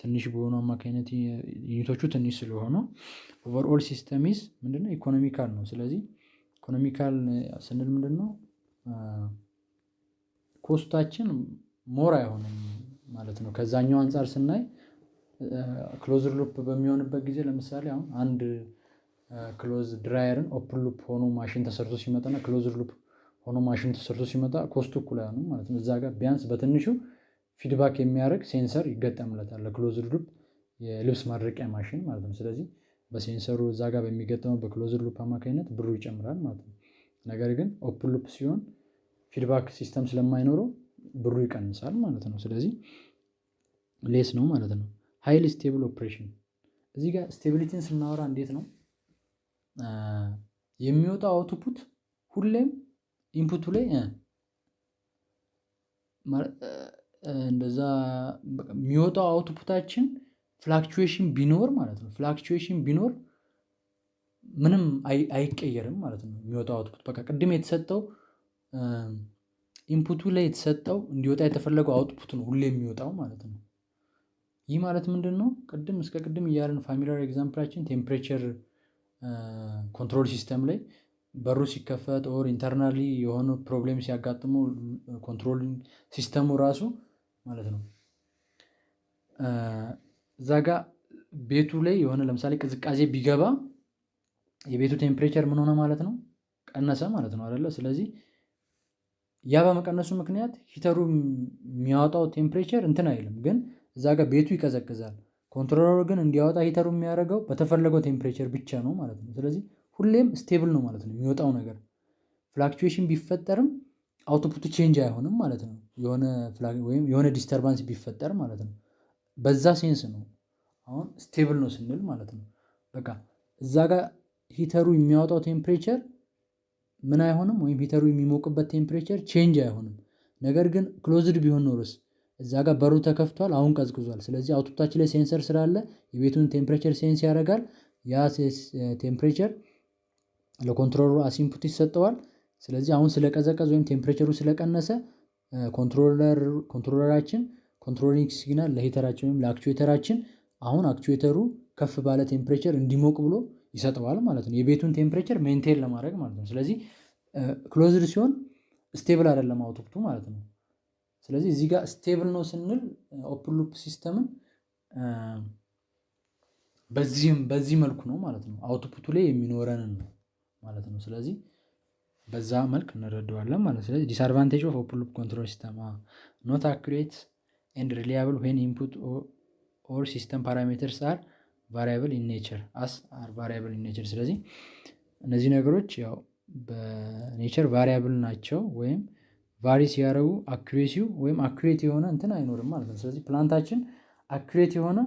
Speaker 1: ትንሽ በሆኑ አማካኝነት unit ኦቹ ትንሽ ስለሆኑ overall system is ምንድነው economical ነው። ስለዚህ economical ስንል ምንድነው? cost ኣችን more አይሆንም ማለት ነው። ከዛኛው አንፃር ስናይ closed loop በሚሆንበት ጊዜ ለምሳሌ አሁን አንድ clothes dryer ን open loop ሆኖ ማሽን ተሰርቶ ሲመጣ እና closed loop ሆኖ ማሽን ተሰርቶ ሲመጣ cost ኡ እኩል አይሆንም ማለት ነው። እዛ ጋር ቢያንስ በትንሹ feedback የሚያደርግ sensor ይገጠምለታል ለ closed loop የልብስ ማድረቂያ ማሽን ማለት ነው። ስለዚህ በ sensor ኡ እዛ ጋር በሚገጠመው በ closed loop አማካኝነት ብሩ ይጨምራል ማለት ነው። ነገር ግን open loop ሲሆን feedback system ስለማይኖረው ብሩ ይቀንሳል ማለት ነው። ስለዚህ less ነው ማለት ነው። highly stable operation እዚህ ጋር stability ን ስናወራ እንዴት ነው? የሚወጣው output ሁሌም input ኡ ላይ እንደዛ የሚወጣው output ኣችን fluctuation ቢኖር ማለት ነው fluctuation ቢኖር ምንም አይቀየርም ማለት ነው። የሚወጣው output በቃ ቅድም የተሰጠው input ኡ ላይ የተሰጠው እንዲወጣ የተፈለገው output ነው ሁሌ የሚወጣው ማለት ነው። ይህ ማለት ምንድነው? ቅድም እስከ ቅድም እያልን familiar example ኣችን temperature control system ላይ በሩ ሲከፈት or internally የሆኑ problem ሲያጋጥሙ control system ኡ ራሱ ማለት ነው። እዛ ጋ ቤቱ ላይ የሆነ ለምሳሌ ቅዝቃዜ ቢገባ የቤቱ temperature ምን ሆነ ማለት ነው? ቀነሰ ማለት ነው አይደለ? ስለዚህ ያ በመቀነሱ ምክንያት heater ኡ የሚያወጣው temperature እንትን አይልም። ግን እዛ ጋር ቤቱ ይቀዘቅዛል። controller ኡ ግን እንዲያወጣ heater ኡ የሚያደርገው በተፈለገው temperature ብቻ ነው ማለት ነው። ስለዚህ ሁሌም stable ነው ማለት ነው የሚወጣው ነገር። fluctuation ቢፈጠርም output ኡ change አይሆንም ማለት ነው። የሆነ ወይም የሆነ disturbance ቢፈጠር ማለት ነው። በዛ sense ነው አሁን stable ነው ስንል ማለት ነው። በቃ እዛ ጋር heater ኡ የሚያወጣው temperature ምን አይሆንም ወይም heater ኡ የሚሞቅበት temperature change አይሆንም። ነገር ግን closed ቢሆን ኖሮስ እዛ ጋር በሩ ተከፍቷል አሁን ቀዝቅዟል ስለዚህ output ኣችን ላይ sensor ስላለ የቤቱን temperature sense ያደርጋል ያ temperature ለ controller ኡ as input ይሰጠዋል። ስለዚህ አሁን ስለቀዘቀዘ ወይም temperature ኡ ስለቀነሰ controller ኣችን controlling signal ለ heater ኣችን ወይም ለ actuator ኣችን አሁን actuator ኡ ከፍ ባለ temperature እንዲሞቅ ብሎ ይሰጠዋል ማለት ነው። የቤቱን temperature maintain ለማድረግ ማለት ነው። ስለዚህ closed ሲሆን stable አይደለም output ኡ ማለት ነው። ስለዚህ እዚህ ጋር stable ነው ስንል open loop system ን በዚህም በዚህ መልኩ ነው ማለት ነው። output ኡ ላይ የሚኖረንን ነው ማለት ነው። ስለዚህ በዛ መልክ እንረዳዋለን ማለት ነው። ስለዚህ disadvantage of open loop control system not accurate and reliable when input or system parameters are variable in nature as are variable in nature። ስለዚህ እነዚህ ነገሮች ያው በ nature variable ናቸው ወይም vary ሲያደርጉ accuracy ው ወይም accurate የሆነ እንትን አይኖርም ማለት ነው። ስለዚህ plant ኣችን accurate የሆነ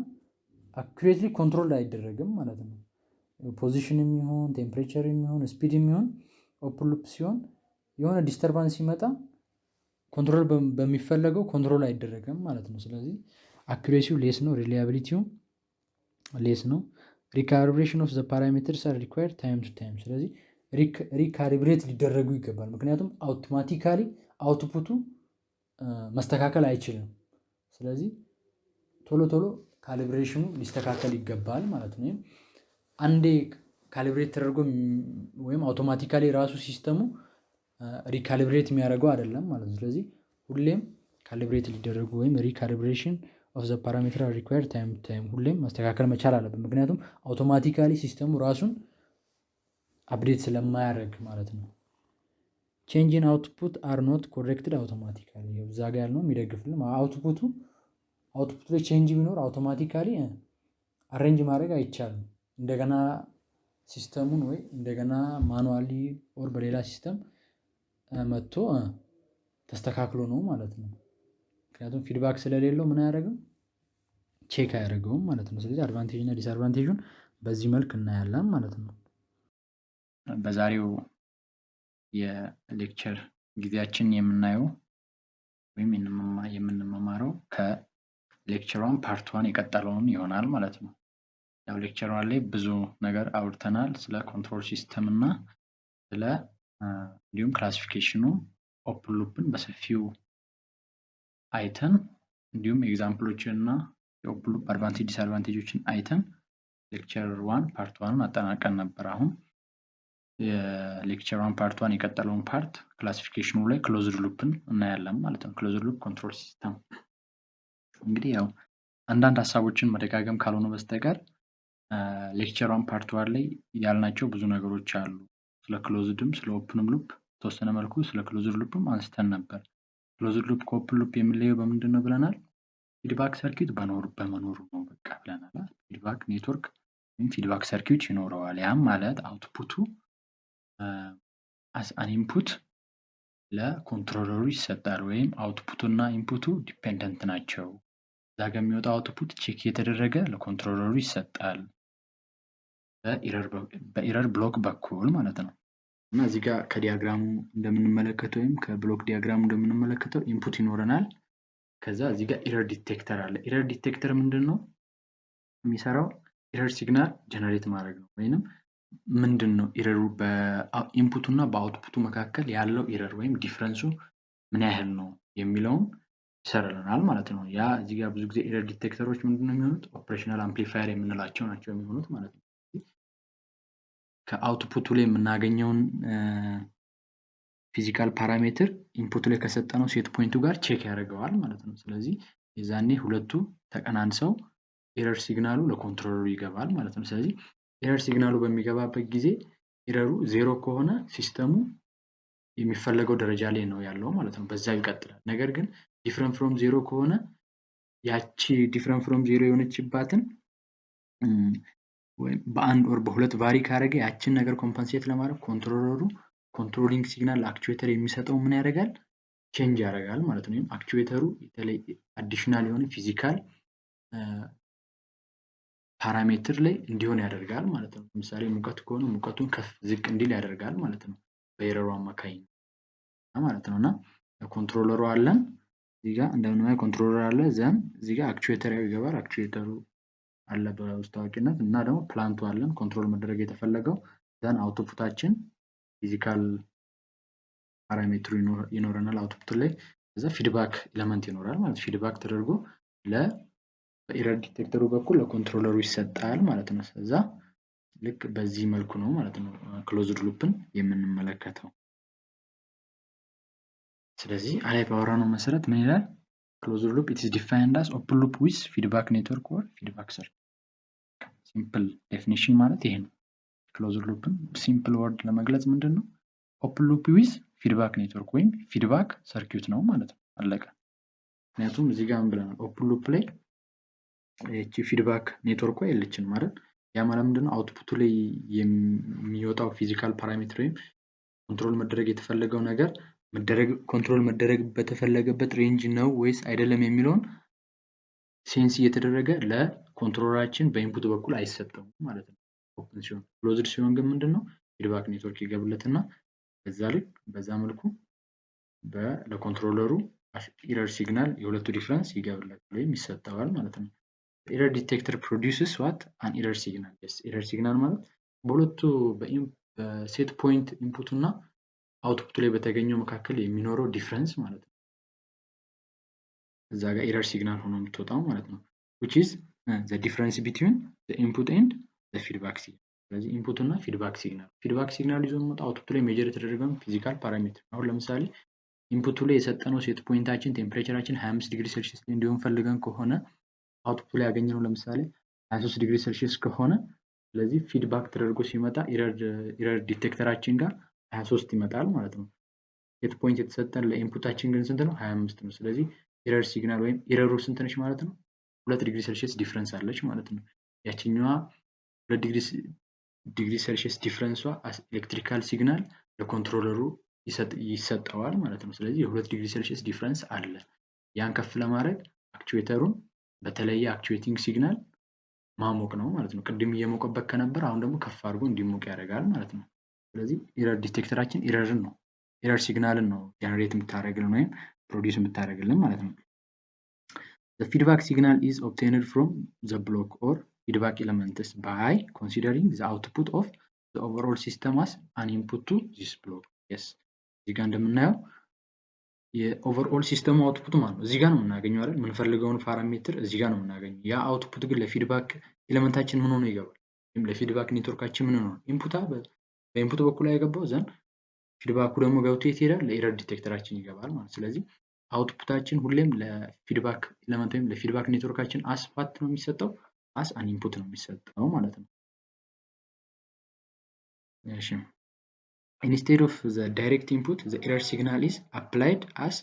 Speaker 1: accurately control አይደረግም ማለት ነው። position የሚሆን temperature የሚሆን speed የሚሆን open loop ሲሆን የሆነ disturbance ሲመጣ control በሚፈለገው control አይደረግም ማለት ነው። ስለዚህ accuracy ው less ነው፣ reliability ውም less ነው። recalibration of the parameters are required time to time። ስለዚህ recalibrate ሊደረጉ ይገባል። ምክንያቱም automatically output ኡ መስተካከል አይችልም። ስለዚህ ቶሎ ቶሎ calibration ኡ ሊስተካከል ይገባል ማለት ነው። አንዴ calibrate ተደርጎ ወይም automatically ራሱ system ኡ recalibrate የሚያደርገው አይደለም ማለት ነው። ስለዚህ ሁሌም calibrate ሊደረጉ ወይም recalibration of the parameter required time time ሁሌም ማስተካከል መቻል አለብን። ምክንያቱም automatically system ኡ ራሱን update ስለማያደርግ ማለት ነው። change in output are not corrected automatically እዛ ጋ ያልነው የሚደግፍልን output ኡ output ላይ change ቢኖር automatically arrange ማድረግ አይቻልም። እንደገና system ኡን ወይ እንደገና manually or በሌላ system መጥቶ ተስተካክሎ ነው ማለት ነው። ምክንያቱም feedback ስለሌለው ምን አያደርግም check አያደርገውም ማለት ነው። ስለዚህ advantage እና disadvantage ኡን በዚህ መልክ እናያለን ማለት ነው።
Speaker 2: በዛሬው የ lecture ጊዜያችን የምናየው ወይም የምንመማረው ከ lecture one part one የቀጠለውን ይሆናል ማለት ነው። ያው lecture one ላይ ብዙ ነገር አውርተናል ስለ control system እና ስለ እንዲሁም classification ኡ open loop ን በሰፊው አይተን እንዲሁም example ኦችን እና የ open loop advantage disadvantage ኦችን አይተን lecture one part one ን አጠናቀን ነበር። አሁን የ lecture one part one የቀጠለውን part classification ኡ ላይ closed loop ን እናያለን ማለት ነው። closed loop control system እንግዲህ ያው አንዳንድ ሀሳቦችን መደጋገም ካልሆነ በስተቀር lecture one part one ላይ ያልናቸው ብዙ ነገሮች አሉ። ስለ closed ም ስለ open ም loop ተወሰነ መልኩ ስለ closed loop ም አንስተን ነበር። closed loop ከ open loop የሚለየው በምንድን ነው ብለናል? feedback circuit በኖር በመኖሩ ነው በቃ ብለናል። feedback network ወይም feedback circuit ይኖረዋል። ያም ማለት output ኡ as an input ለ controller ኡ ይሰጣል። ወይም output ኡ እና input ኡ dependent ናቸው። እዛ ጋ የሚወጣው output check እየተደረገ ለ controller ኡ ይሰጣል። በ error block በኩል ማለት ነው። እና እዚህ ጋር ከ diagram ኡ እንደምንመለከተው ወይም ከ block diagram ኡ እንደምንመለከተው input ይኖረናል። ከዛ እዚህ ጋር error detector አለ። error detector ምንድን ነው የሚሰራው? error signal generate ማድረግ ነው። ወይንም ምንድን ነው ኢረሩ በኢንፑቱ እና በአውትፑቱ መካከል ያለው error ወይም difference ኡ ምን ያህል ነው የሚለውን ይሰራልናል ማለት ነው። ያ እዚህ ጋር ብዙ ጊዜ error detector ኦች ምንድን ነው የሚሆኑት? operational amplifier የምንላቸው ናቸው የሚሆኑት ማለት ነው። ከ output ኡ ላይ የምናገኘውን physical parameter input ላይ ከሰጠነው set point ኡ ጋር check ያደርገዋል ማለት ነው። ስለዚህ የዛኔ ሁለቱ ተቀናንሰው error signal ኡ ለ controller ኡ ይገባል ማለት ነው። ስለዚህ error signal ኡ በሚገባበት ጊዜ error ኡ ዜሮ ከሆነ system ኡ የሚፈለገው ደረጃ ላይ ነው ያለው ማለት ነው። በዛው ይቀጥላል። ነገር ግን different from zero ከሆነ ያቺ different from zero የሆነችባትን ወይም በአንድ ወር በሁለት vary ካደረገ ያችን ነገር compensate ለማድረግ controller ኡ controlling signal actuator የሚሰጠው ምን ያደርጋል change ያደርጋል ማለት ነው። ወይም actuator ኡ የተለየ additional የሆነ physical parameter ላይ እንዲሆን ያደርጋል ማለት ነው። ለምሳሌ ሙቀት ከሆነ ሙቀቱን ከፍ ዝቅ እንዲል ያደርጋል ማለት ነው። በ error ኡ አማካኝነት ማለት ነው እና controller ኡ አለን እዚህ ጋር እንደምናየው controller አለ then እዚህ ጋር actuator ይገባል actuator ኡ አለ በውስጥ ታዋቂነት እና ደግሞ plant ኡ አለን control መደረግ የተፈለገው then output ኣችን physical parameter ኡ ይኖረናል output ላይ እዛ feedback element ይኖራል ማለት feedback ተደርጎ ለ በ error detector ኡ በኩል ለ controller ኡ ይሰጣል ማለት ነው። ስለዛ ልክ በዚህ መልኩ ነው ማለት ነው closed loop ን የምንመለከተው። ስለዚህ አላይ ባወራነው መሰረት ምን ይላል? closed loop it's defined as open loop with feedback network or feedback circuit። simple definition ማለት ይሄ ነው። closed loop ን simple word ለመግለጽ ምንድን ነው? open loop with feedback network ወይም feedback circuit ነው ማለት ነው። አለቀ። ምክንያቱም እዚህ ጋር ብለናል? open loop ላይ ይቺ feedback network ኳ የለችን ማለት ያ ማለት ምንድነው? output ኡ ላይ የሚወጣው physical parameter ወይም control መደረግ የተፈለገው ነገር መደረግ control መደረግ በተፈለገበት range ነው ወይስ አይደለም የሚለውን sense እየተደረገ ለ controller ኣችን በ input በኩል አይሰጠውም ማለት ነው። open ሲሆን closed ሲሆን ግን ምንድን ነው feedback network ይገባለትና በዛ ልክ በዛ መልኩ ለ controller ኡ error signal የሁለቱ difference ይገባለታል ወይም ይሰጠዋል ማለት ነው። error detector produces what an error signal error signal ማለት በሁለቱ በ set point input ኡ እና output ኡ ላይ በተገኘው መካከል የሚኖረው difference ማለት ነው። እዛ ጋር error signal ሆኖ የምትወጣው ማለት ነው። which is the difference between the input and the feedback signal ስለዚህ input እና feedback signal feedback signal ይዞ የሚመጣው output ኡ ላይ measure የተደረገውን physical parameter አሁን ለምሳሌ input ኡ ላይ የሰጠነው set point ኣችን temperature ኣችን 25 ዲግሪ ሴልሺየስ እንዲሆን ፈልገን ከሆነ output ኡ ላይ ያገኘነው ለምሳሌ 23 ዲግሪ ሴልሺየስ ከሆነ ስለዚህ feedback ተደርጎ ሲመጣ error detector ኣችን ጋር 23 ይመጣል ማለት ነው። set point የተሰጠን ለ input ኣችን ግን ስንት ነው? 25 ነው። ስለዚህ error signal ወይም error ኡ ስንት ነች ማለት ነው? ሁለት ዲግሪ ሴልሺየስ difference አለች ማለት ነው። ያችኛዋ ሁለት ዲግሪ ሴልሺየስ difference ኧዋ electrical signal ለ controller ኡ ይሰጠዋል ማለት ነው። ስለዚህ የሁለት ዲግሪ ሴልሺየስ difference አለ። ያን ከፍ ለማድረግ actuator ኡን በተለየ actuating signal ማሞቅ ነው ማለት ነው። ቅድም እየሞቀበት ከነበር አሁን ደግሞ ከፍ አድርጎ እንዲሞቅ ያደርጋል ማለት ነው። ስለዚህ error detector ኣችን error ን ነው error signal ን ነው generate የምታደርግልን ወይም produce የምታደርግልን ማለት ነው። feedback signal is obtained from the block or feedback elements by considering the output of the overall system as an input to this block. Yes. እዚህ ጋር እንደምናየው የ overall system ኡ output ማለት ነው። እዚህ ጋር ነው የምናገኘው አይደል? የምንፈልገውን parameter እዚህ ጋር ነው የምናገኘው። ያ output ግን ለ feedback element ኣችን ምን ሆኖ ይገባል? ለ feedback network ኣችን ምን ሆኖ input ኣ በ input በኩል የገባው ዘንድ feedback ኡ ደግሞ ገብቶ የት ይሄዳል? ለ error detector ኣችን ይገባል ማለት ስለዚህ output ኣችን ሁሌም ለ feedback element ወይም ለ feedback network ኣችን as what ነው የሚሰጠው? as an input ነው የሚሰጠው ማለት ነው። እሺ instead of the direct input the error signal is applied as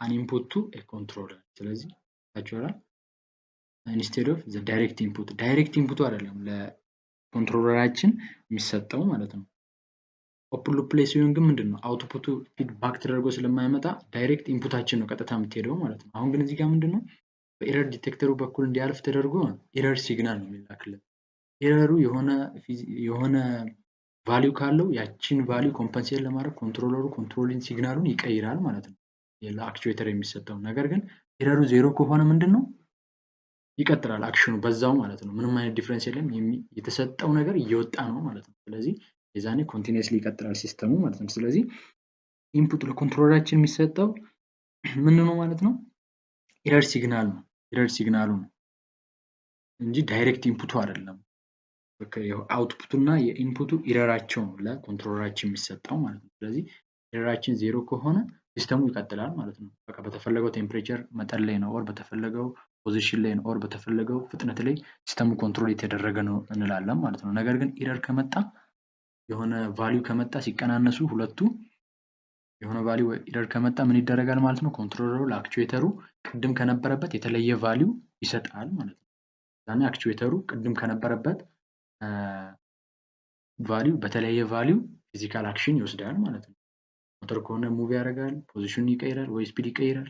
Speaker 2: an input to a controller ስለዚህ ታችኋላ instead of the direct input direct input አይደለም ለ controller ኣችን የሚሰጠው ማለት ነው open loop ላይ ሲሆን ግን ምንድን ነው? output ኡ feedback ተደርጎ ስለማይመጣ direct input ኣችን ነው ቀጥታ የምትሄደው ማለት ነው። አሁን ግን እዚህ ጋር ምንድን ነው? በ error detector ኡ በኩል እንዲያልፍ ተደርጎ error signal ነው የሚላክልን። error ኡ የሆነ value ካለው ያችን value compensate ለማድረግ controller ኡ controlling signal ኡን ይቀይራል ማለት ነው። ለ actuator የሚሰጠው ነገር ግን error ኡ ዜሮ ከሆነ ምንድን ነው? ይቀጥላል action ኡ በዛው ማለት ነው። ምንም አይነት difference የለም። የተሰጠው ነገር እየወጣ ነው ማለት ነው። ስለዚህ የዛኔ continuously ይቀጥላል system ኡ ማለት ነው። ስለዚህ input ለ controller ኣችን የሚሰጠው ምን ነው ማለት ነው? error signal ነው። error signal ኡ ነው እንጂ direct input ኡ አይደለም። output ኡ እና የ input ኡ error ኣቸው ነው ለ controller ኣችን የሚሰጠው ማለት ነው። ስለዚህ error ኣችን ዜሮ ከሆነ system ኡ ይቀጥላል ማለት ነው። በቃ በተፈለገው temperature መጠን ላይ ነው or በተፈለገው position ላይ ነው or በተፈለገው ፍጥነት ላይ system ኡ control የተደረገ ነው እንላለን ማለት ነው። ነገር ግን error ከመጣ የሆነ value ከመጣ ሲቀናነሱ ሁለቱ የሆነ value error ከመጣ ምን ይደረጋል ማለት ነው? controller ኡ ለ actuator ኡ ቅድም ከነበረበት የተለየ value ይሰጣል ማለት ነው። ዛኔ actuator ኡ ቅድም ከነበረበት value በተለየ value physical action ይወስዳል ማለት ነው። ሞተር ከሆነ move ያደርጋል position ኡን ይቀይራል ወይ speed ይቀይራል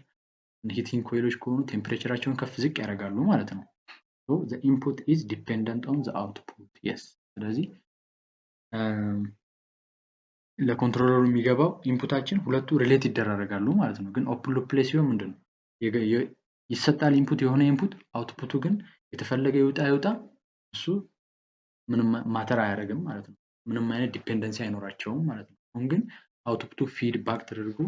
Speaker 2: heating coil ኦች ከሆኑ temperature ኣቸውን ከፍ ዝቅ ያደርጋሉ ማለት ነው። input is dependent on output yes ስለዚህ ለ controller ኡ የሚገባው input ኣችን ሁለቱ relate ይደራረጋሉ ማለት ነው። ግን open loop ላይ ሲሆን ምንድን ነው ይሰጣል input የሆነ input output ኡ ግን የተፈለገ ይውጣ ይውጣ እሱ ምንም matter አያደርግም ማለት ነው። ምንም አይነት dependency አይኖራቸውም ማለት ነው። አሁን ግን output ኡ feedback ተደርጎ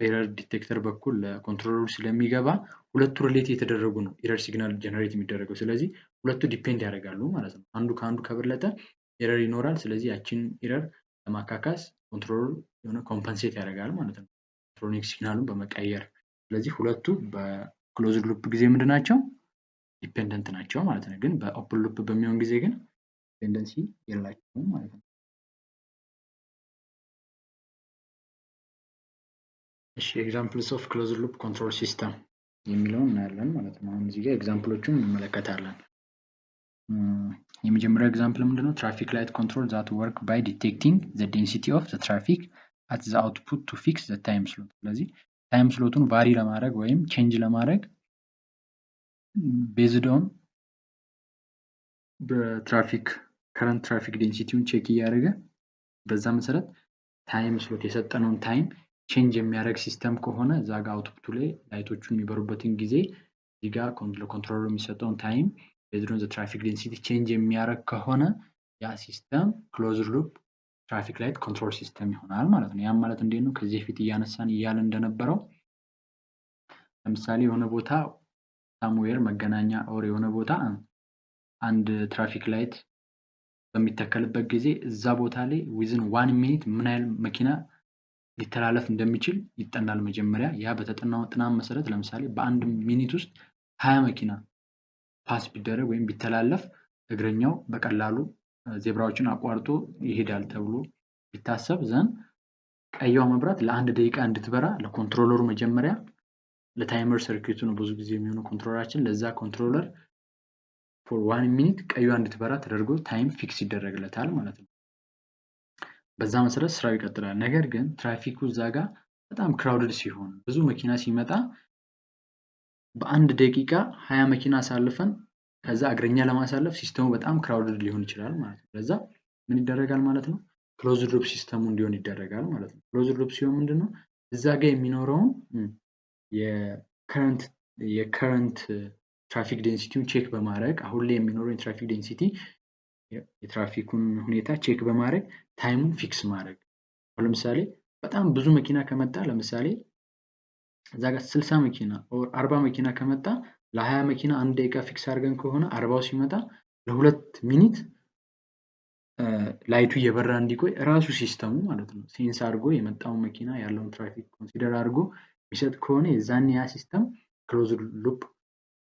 Speaker 2: በ error detector በኩል ለ controller ኡ ስለሚገባ ሁለቱ relate የተደረጉ ነው። error signal generate የሚደረገው። ስለዚህ ሁለቱ depend ያደርጋሉ ማለት ነው። አንዱ ከአንዱ ከበለጠ error ይኖራል። ስለዚህ ያችን error ለማካካስ controller ኡ የሆነ compensate ያደርጋል ማለት ነው። electronic signal ኡን በመቀየር ስለዚህ ሁለቱ በ closed loop ጊዜ ምንድን ናቸው? dependent ናቸው ማለት ነው። ግን በ open loop በሚሆን ጊዜ ግን dependency የላቸውም ማለት ነው። እሺ examples of closed loop control system የሚለውን እናያለን ማለት ነው። አሁን እዚህ ጋር example ኦቹን እንመለከታለን። የመጀመሪያው example ምንድነው? traffic light control that work by detecting the density of the traffic at the output to fix the time slot። ስለዚህ time slot ኡን vary ለማድረግ ወይም change ለማድረግ based on በ traffic current traffic density ውን check እያደረገ በዛ መሰረት time slot የሰጠነውን time change የሚያደርግ system ከሆነ እዛ ጋር output ኡ ላይ light ኦቹ የሚበሩበትን ጊዜ እዚህ ጋር ለ controller ኡ የሚሰጠውን time the traffic density change የሚያደርግ ከሆነ ያ system closed loop traffic light control system ይሆናል ማለት ነው። ያም ማለት እንዴት ነው? ከዚህ በፊት እያነሳን እያለ እንደነበረው ለምሳሌ የሆነ ቦታ somewhere መገናኛ or የሆነ ቦታ አንድ traffic light በሚተከልበት ጊዜ እዛ ቦታ ላይ within one minute ምን ያህል መኪና ሊተላለፍ እንደሚችል ይጠናል። መጀመሪያ ያ በተጠናው ጥናት መሰረት ለምሳሌ በአንድ minute ውስጥ ሀያ መኪና pass ቢደረግ ወይም ቢተላለፍ እግረኛው በቀላሉ ዜብራዎችን አቋርጦ ይሄዳል ተብሎ ቢታሰብ ዘንድ ቀይዋ መብራት ለአንድ ደቂቃ እንድትበራ ለ controller ኡ መጀመሪያ ለ timer circuit ኡ ነው ብዙ ጊዜ የሚሆነው controller ኣችን ለዛ controller for one minute ቀይዋ እንድትበራ ተደርጎ time fix ይደረግለታል ማለት ነው። በዛ መሰረት ስራው ይቀጥላል። ነገር ግን ትራፊኩ እዛ ጋር በጣም crowded ሲሆን ብዙ መኪና ሲመጣ በአንድ ደቂቃ ሀያ መኪና አሳልፈን ከዛ እግረኛ ለማሳለፍ system ኡ በጣም crowded ሊሆን ይችላል ማለት ነው። ለዛ ምን ይደረጋል ማለት ነው? closed loop system ኡ እንዲሆን ይደረጋል ማለት ነው። closed loop ሲሆን ምንድን ነው እዛ ጋር የሚኖረውን የ current traffic density ውን check በማድረግ አሁን ላይ የሚኖረው የ traffic density የትራፊኩን ሁኔታ check በማድረግ time ኡን fix ማድረግ አሁን ለምሳሌ በጣም ብዙ መኪና ከመጣ ለምሳሌ እዛ ጋር ስልሳ መኪና አርባ መኪና ከመጣ ለሀያ መኪና አንድ ደቂቃ fix አድርገን ከሆነ አርባው ሲመጣ ለሁለት minute light ኡ እየበራ እንዲቆይ ራሱ system ኡ ማለት ነው sense አድርጎ የመጣውን መኪና ያለውን ትራፊክ consider አድርጎ የሚሰጥ ከሆነ የዛን ያ system closed loop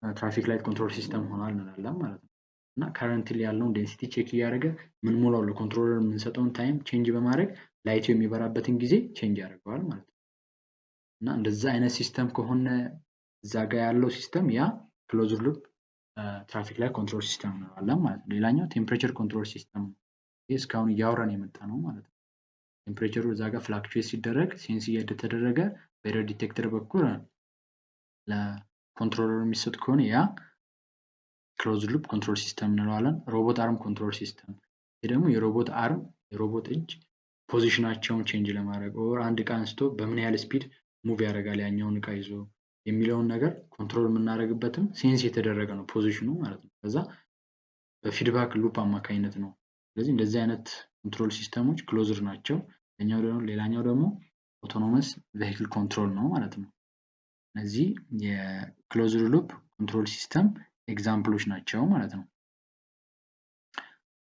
Speaker 2: traffic light control system ሆኗል እንላለን ማለት ነው። እና currently ያለውን density check እያደረገ ምን ሞላው ለ controller የምንሰጠውን time change በማድረግ light ኡ የሚበራበትን ጊዜ change ያደርገዋል ማለት ነው። እና እንደዛ አይነት system ከሆነ እዛ ጋ ያለው system ያ closed loop traffic light control system እንለዋለን ማለት ነው። ሌላኛው temperature control system ነው። ይህ እስካሁን እያወራን የመጣ ነው ማለት ነው። temperature ኡ እዛ ጋር fluctuate ሲደረግ sense እየተደረገ በ error detector በኩል ለ controller ኡ የሚሰጥ ከሆነ ያ closed loop control system እንለዋለን። robot arm control system ይህ ደግሞ የ robot arm የሮቦት እጅ position ኣቸውን change ለማድረግ or አንድ እቃ አንስቶ በምን ያህል speed move ያደርጋል ያኛውን እቃ ይዞ የሚለውን ነገር control የምናደርግበትም sense የተደረገ ነው position ኡ ማለት ነው። ከዛ በ feedback loop አማካኝነት ነው። ስለዚህ እንደዚህ አይነት control system ኦች closed ናቸው። ሌላኛው ደግሞ autonomous vehicle control ነው ማለት ነው። እነዚህ የ closed loop control system example ኦች ናቸው ማለት ነው።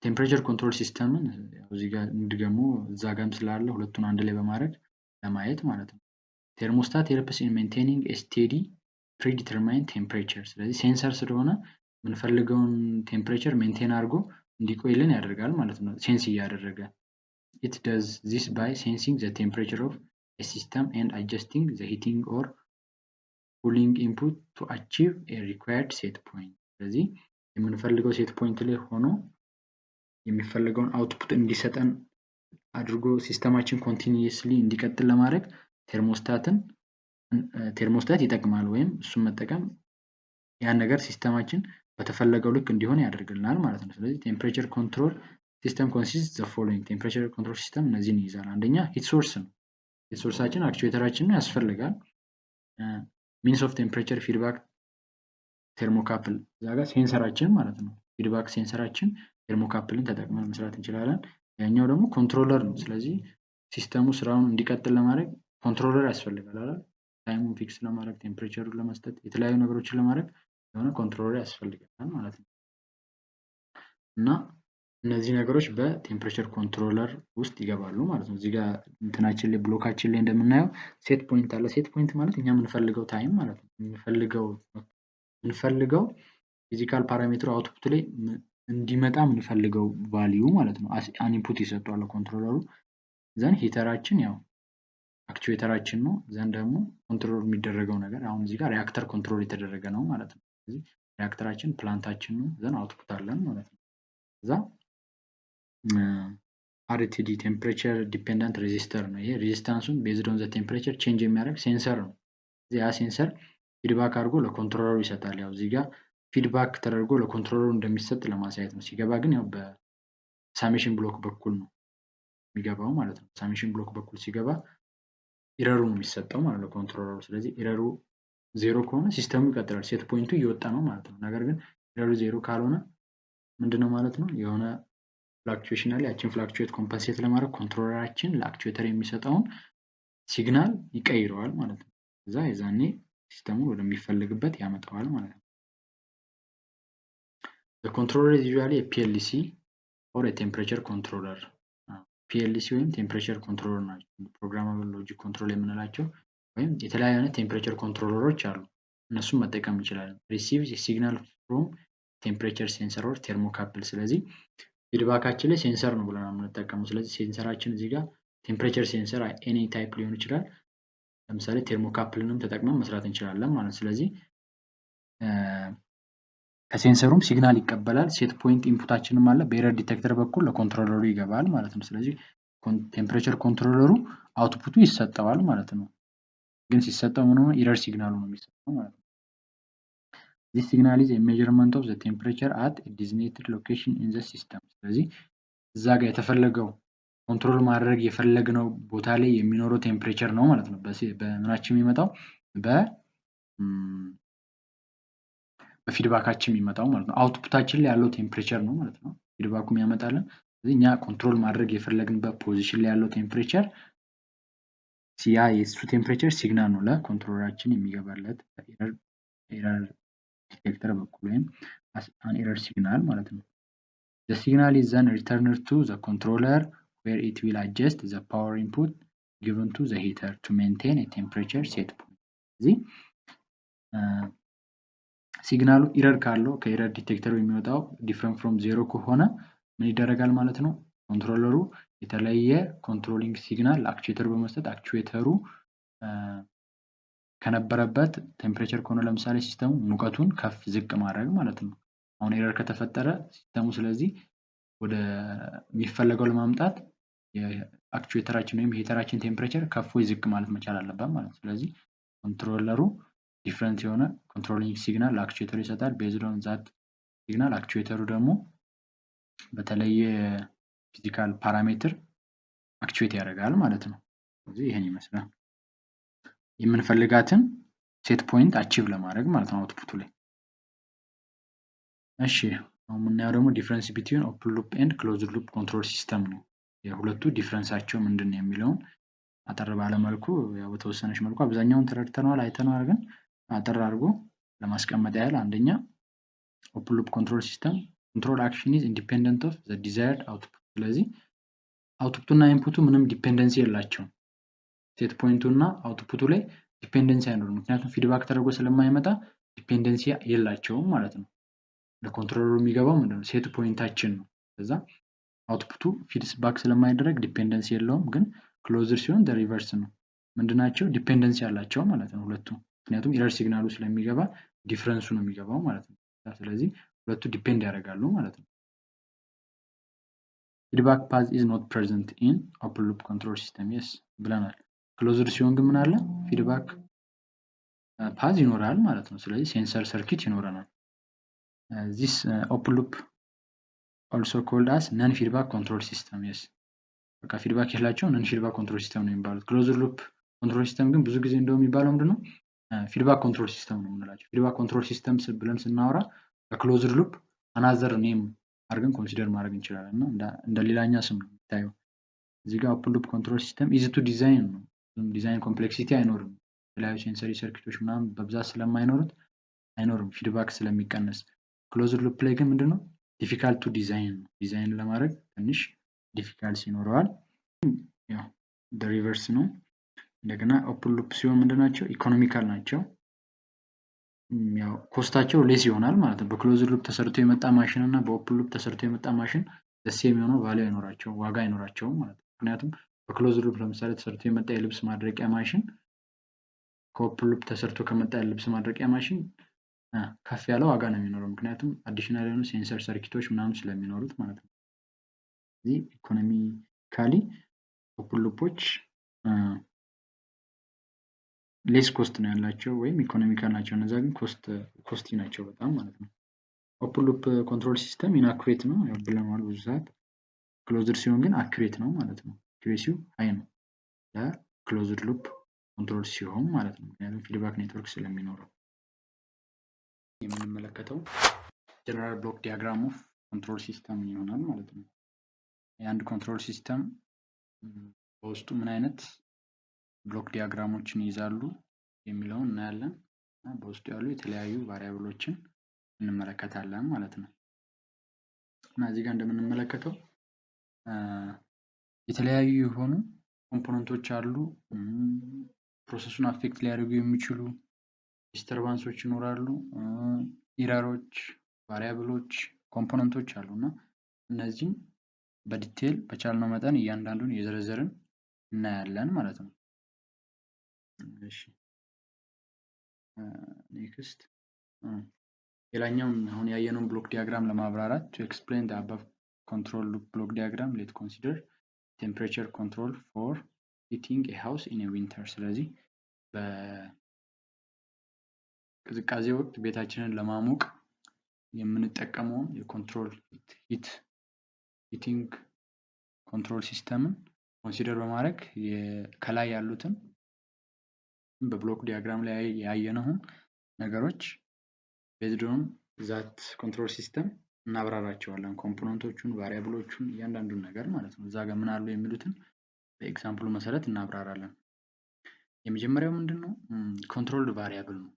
Speaker 2: temperature control system ን እዚህ ጋር እዛ ጋም ስላለ ሁለቱን አንድ ላይ በማድረግ ለማየት ማለት ነው። thermostat helps in maintaining steady predetermine temperature። ስለዚህ sensor ስለሆነ የምንፈልገውን temperature maintain አድርጎ እንዲቆይልን ያደርጋል ማለት ነው። sense እያደረገ it does this by sensing the temperature of system and adjusting the heating or cooling input to achieve required set point። ስለዚህ የምንፈልገው set point ላይ ሆኖ የሚፈልገውን output እንዲሰጠን አድርጎ system ኣችን continuously እንዲቀጥል ለማድረግ thermostat ን thermostat ይጠቅማል ወይም እሱን መጠቀም ያን ነገር system አችን በተፈለገው ልክ እንዲሆን ያደርግልናል ማለት ነው። ስለዚህ temperature control system consist the following temperature control system እነዚህን ይይዛል። አንደኛ heat source ነው። heat source አችን actuator አችን ነው ያስፈልጋል። means of temperature feedback thermocouple እዛ ጋር sensor አችን ማለት ነው። feedback sensor አችን thermocouple ን ተጠቅመን መስራት እንችላለን። ያኛው ደግሞ controller ነው። ስለዚህ system ኡ ስራውን እንዲቀጥል ለማድረግ controller ያስፈልጋል አይደል? time ኡን fix ለማድረግ temperature ኡን ለመስጠት የተለያዩ ነገሮችን ለማድረግ የሆነ controller ያስፈልጋል ማለት ነው። እና እነዚህ ነገሮች በ temperature controller ውስጥ ይገባሉ ማለት ነው። እዚህ ጋር እንትናችን ላይ block አችን ላይ እንደምናየው set point አለ። set point ማለት እኛ የምንፈልገው time ማለት ነው። የምንፈልገው የምንፈልገው physical parameter ኡ output ላይ እንዲመጣ የምንፈልገው value ማለት ነው። አን input ይሰጠዋል controller ኡ then heater አችን ያው actuator አችን ነው። then ደግሞ control የሚደረገው ነገር አሁን እዚህ ጋር reactor control የተደረገ ነው ማለት ነው። ስለዚህ reactor አችን plant አችን ነው። then output አለን ማለት ነው። እዛ RTD temperature dependent resistor ነው። ይሄ resistance ኡን based on the temperature change የሚያደርግ sensor ነው። ያ sensor feedback አድርጎ ለ controller ኡ ይሰጣል። ያው እዚህ ጋር feedback ተደርጎ ለ controller ኡ እንደሚሰጥ ለማሳየት ነው። ሲገባ ግን ያው በ summation block በኩል ነው የሚገባው ማለት ነው። summation block በኩል ሲገባ error ኡ ነው የሚሰጠው ማለት ነው controller ኡ። ስለዚህ error ኡ zero ከሆነ system ኡ ይቀጥላል። set point ኡ እየወጣ ነው ማለት ነው። ነገር ግን error ኡ zero ካልሆነ ምንድነው ማለት ነው የሆነ fluctuation አለ። ያችን fluctuate compensate ለማድረግ controller አችን ለ actuator የሚሰጠውን signal ይቀይረዋል ማለት ነው። እዛ የዛኔ system ኡን ወደሚፈልግበት ያመጣዋል ማለት ነው። controller usually የ PLC or የ temperature controller PLC ወይም temperature controller ናቸው። programmable logic control የምንላቸው ወይም የተለያዩ አይነት temperature controller ኦች አሉ። እነሱም መጠቀም እንችላለን። receive signal from temperature sensor or thermocouple። ስለዚህ feedback አችን ላይ sensor ነው ብለን የምንጠቀመው። ስለዚህ sensor አችን እዚህ ጋር temperature sensor any type ሊሆን ይችላል። ለምሳሌ thermocouple ንም ተጠቅመን መስራት እንችላለን ማለት ስለዚህ ከ sensor ኡም signal ይቀበላል። set point input አችንም አለ። በ error detector በኩል ለ controller ኡ ይገባል ማለት ነው። ስለዚህ temperature controller ኡ output ኡ ይሰጠዋል ማለት ነው። ግን ሲሰጠው ምን ሆነ? error signal ኡ ነው የሚሰጠው ማለት ነው። this signal is measurement of the temperature at designated location in the system። ስለዚህ እዛ ጋር የተፈለገው control ማድረግ የፈለግነው ቦታ ላይ የሚኖረው temperature ነው ማለት ነው። በምናችን የሚመጣው በ በ feedback አችን የሚመጣው ማለት ነው። output አችን ላይ ያለው temperature ነው ማለት ነው። feedback ኡ የሚያመጣልን ስለዚህ እኛ control ማድረግ የፈለግንበት position ላይ ያለው temperature ያ የእሱ temperature signal ነው ለ controller አችን የሚገባለት error detector በኩል ወይም an error signal ማለት ነው። signal is then returned to the controller where it will adjust the power input given to the heater to maintain a temperature set point. እዚህ signal ኡ error ካለው ከ error detector ኡ የሚወጣው different from zero ከሆነ ምን ይደረጋል ማለት ነው? controller ኡ የተለየ controlling signal ለ actuator ኡ በመስጠት actuator ኡ ከነበረበት temperature ከሆነ ለምሳሌ system ኡ ሙቀቱን ከፍ ዝቅ ማድረግ ማለት ነው። አሁን error ከተፈጠረ system ኡ ስለዚህ ወደ የሚፈለገው ለማምጣት የ actuator አችን ወይም heater አችን temperature ከፍ ወይ ዝቅ ማለት መቻል አለበት ማለት ነው። ስለዚህ controller ኡ different የሆነ controlling signal ለ actuator ኡ ይሰጣል። based on that signal actuator ኡ ደግሞ በተለየ physical parameter actuate ያደርጋል ማለት ነው። ስለዚህ ይህን ይመስላል የምንፈልጋትን set point achieve ለማድረግ ማለት ነው output ኡ ላይ። እሺ አሁን የምናየው ደግሞ difference between open loop and closed loop control system ነው። የሁለቱ difference አቸው ምንድን ነው የሚለውን አጠር ባለ መልኩ ያው በተወሰነች መልኩ አብዛኛውን ተረድተነዋል አይተነዋል፣ ግን አጠር አድርጎ ለማስቀመጥ ያህል አንደኛ open loop control system control action is independent of the desired output። ስለዚህ output ኡ እና input ኡ ምንም dependency የላቸውም። set point ኡ እና output ኡ ላይ dependency አይኖርም። ምክንያቱም feedback ተደርጎ ስለማይመጣ dependency የላቸውም ማለት ነው። ለ controller ኡ የሚገባው ምንድነው set point አችን ነው። ከዛ output ኡ feedback ስለማይደረግ dependency የለውም። ግን closed ሲሆን reverse ነው። ምንድናቸው dependency ያላቸው ማለት ነው ሁለቱ። ምክንያቱም error signal ኡ ስለሚገባ difference ኡ ነው የሚገባው ማለት ነው። ስለዚህ ሁለቱ depend ያደርጋሉ ማለት ነው። feedback path is not present in open loop control system yes ብለናል። closed ሲሆን ግን ምን አለ feedback path ይኖራል ማለት ነው። ስለዚህ sensor circuit ይኖረናል። this open loop also called as non feedback control system yes በቃ feedback የላቸው non feedback control system ነው የሚባሉት። closed loop control system ግን ብዙ ጊዜ እንደው የሚባለው ምንድነው feedback control system ነው የምንላቸው። feedback control system ብለን ስናወራ በ closed loop another name አድርገን consider ማድረግ እንችላለን እና እንደ ሌላኛ ስም ነው የሚታየው። እዚህ ጋር open loop control system easy to design ነው። design complexity አይኖርም። የተለያዩ sensory circuit ኦች ምናምን በብዛት ስለማይኖሩት አይኖርም feedback ስለሚቀነስ። closed loop ላይ ግን ምንድነው difficult to design ነው። ዲዛይን ለማድረግ ትንሽ difficulties ይኖረዋል። reverse ነው። እንደገና open loop ሲሆን ምንድናቸው economical ናቸው። ያው cost ኣቸው less ይሆናል ማለት ነው። በ closed loop ተሰርቶ የመጣ ማሽን እና በ open loop ተሰርቶ የመጣ ማሽን ደስ የሚሆነው value አይኖራቸውም፣ ዋጋ አይኖራቸውም ማለት ነው። ምክንያቱም በ close loop ለምሳሌ ተሰርቶ የመጣ የልብስ ማድረቂያ ማሽን ከ open loop ተሰርቶ ከመጣ የልብስ ማድረቂያ ማሽን ከፍ ያለ ዋጋ ነው የሚኖረው። ምክንያቱም additional የሆኑ sensor circuit ኦች ምናምን ስለሚኖሩት ማለት ነው። እዚህ economically open loop ኦች less cost ነው ያላቸው ወይም economical ናቸው። እነዛ ግን costly ናቸው በጣም ማለት ነው። open loop control system inaccurate ነው ብለናል ብዙ ሰዓት። closed ሲሆን ግን accurate ነው ማለት ነው። accuracy ው high ነው ለ closed loop control ሲሆን ማለት ነው። ምክንያቱም feedback network ስለሚኖረው የምንመለከተው general block diagram of control system ይሆናል ማለት ነው። የአንድ control system በውስጡ ምን አይነት block diagram ኦችን ይይዛሉ የሚለውን እናያለን እና በውስጡ ያሉ የተለያዩ variable ኦችን እንመለከታለን ማለት ነው። እና እዚህ ጋር እንደምንመለከተው የተለያዩ የሆኑ component ኦች አሉ። process ኡን affect ሊያደርጉ የሚችሉ disturbance ኦች ይኖራሉ። error ኦች፣ variable ኦች፣ component ኦች አሉ እና እነዚህም በ detail በቻልነው መጠን እያንዳንዱን እየዘረዘርን እናያለን ማለት ነው። next ሌላኛውን አሁን ያየነውን block diagram ለማብራራት to explain the above control loop block diagram let consider temperature control for heating a house in winter። ስለዚህ በቅዝቃዜ ወቅት ቤታችንን ለማሞቅ የምንጠቀመውን የ control heat heating control system ን consider በማድረግ ከላይ ያሉትን በ block diagram ላይ ያየነውን ነገሮች based on that control system እናብራራቸዋለን። component ኦቹን፣ variable ኦቹን እያንዳንዱን ነገር ማለት ነው። እዛ ጋር ምን አሉ የሚሉትን በ example ኡ መሰረት እናብራራለን። የመጀመሪያው ምንድን ነው? controlled variable ነው።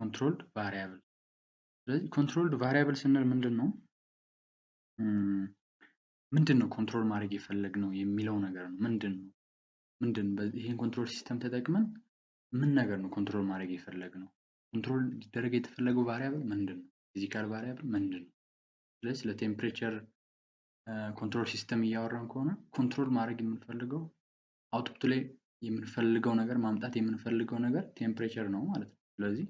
Speaker 2: controlled variable። ስለዚህ controlled variable ስንል ምንድን ነው? ምንድን ነው control ማድረግ የፈለግነው የሚለው ነገር ነው። ምንድን ነው ምንድን ይህን control system ተጠቅመን ምን ነገር ነው control ማድረግ የፈለግነው? control ሊደረግ የተፈለገው variable ምንድን ነው? physical variable ምንድን ነው? ስለዚህ ለ temperature control system እያወራን ከሆነ control ማድረግ የምንፈልገው output ላይ የምንፈልገው ነገር ማምጣት የምንፈልገው ነገር temperature ነው ማለት ነው። ስለዚህ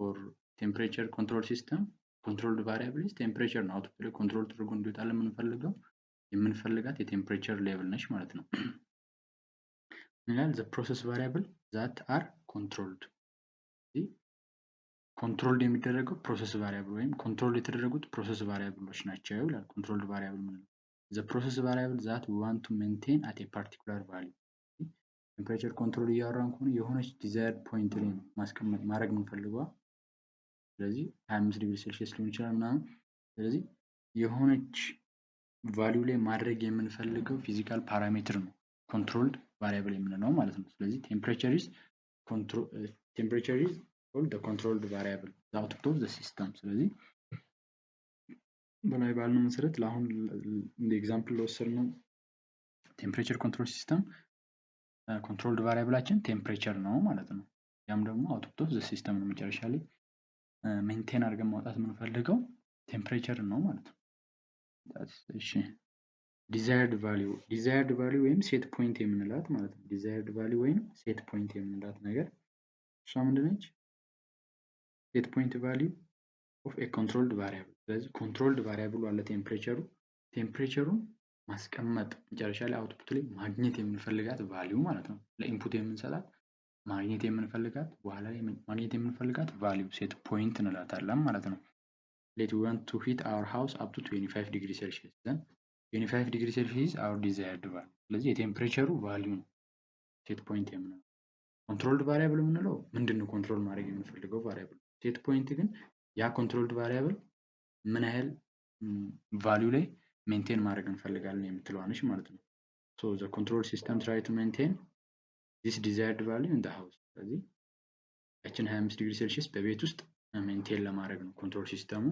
Speaker 2: for temperature control system controlled variable is temperature ነው። output ላይ control ተደርጎ እንዲወጣልን የምንፈልገው የምንፈልጋት የ temperature level ነች ማለት ነው። ይላል the process variable that are controlled controlled የሚደረገው process variable ወይም control የተደረጉት process variable ኦች ናቸው ይላል። controlled variable ምንለው the process variable that want to maintain at particular value temperature control እያወራን ከሆነ የሆነች desired point ላይ ማስቀመጥ ማድረግ የምንፈልገዋ። ስለዚህ 25 degree Celsius ሊሆን ይችላል ምናምን። ስለዚህ የሆነች value ላይ ማድረግ የምንፈልገው physical parameter ነው controlled variable የምንለው ማለት ነው። ስለዚህ temperature is temperature is controlled variable output of the system። ስለዚህ በላይ ባልነው መሰረት ለአሁን እንደ example ለወሰድነው temperature control system controlled variable ኣችን temperature ነው ማለት ነው። ያም ደግሞ output of the system ነው። መጨረሻ ላይ maintain አድርገን ማውጣት የምንፈልገው temperature ነው ማለት ነው። እሺ desired value desired value ወይም set point የምንላት ማለት ነው። desired value ወይም set point የምንላት ነገር እሷ ምንድነች? set point value of a controlled variable። ስለዚህ controlled variable ኡ አለ temperature ኡ temperature ኡን ማስቀመጥ መጨረሻ ላይ output ላይ ማግኘት የምንፈልጋት value ማለት ነው። ለ input የምንሰጣት ማግኘት የምንፈልጋት በኋላ ላይ ማግኘት የምንፈልጋት value set point እንላታለን ማለት ነው። let we want to heat our house up to 25 degree Celsius then 25 degree Celsius our desired value። ስለዚህ የ temperature ኡ value ነው set point የምንለው። controlled variable የምንለው ምንድን ነው control ማድረግ የምንፈልገው variable። set point ግን ያ controlled variable ምን ያህል value ላይ maintain ማድረግ እንፈልጋለን የምትለዋ ነች ማለት ነው። so the control system try to maintain this desired value in the house። ስለዚህ ያችን 25 degree Celsius በቤት ውስጥ maintain ለማድረግ ነው control system ኡ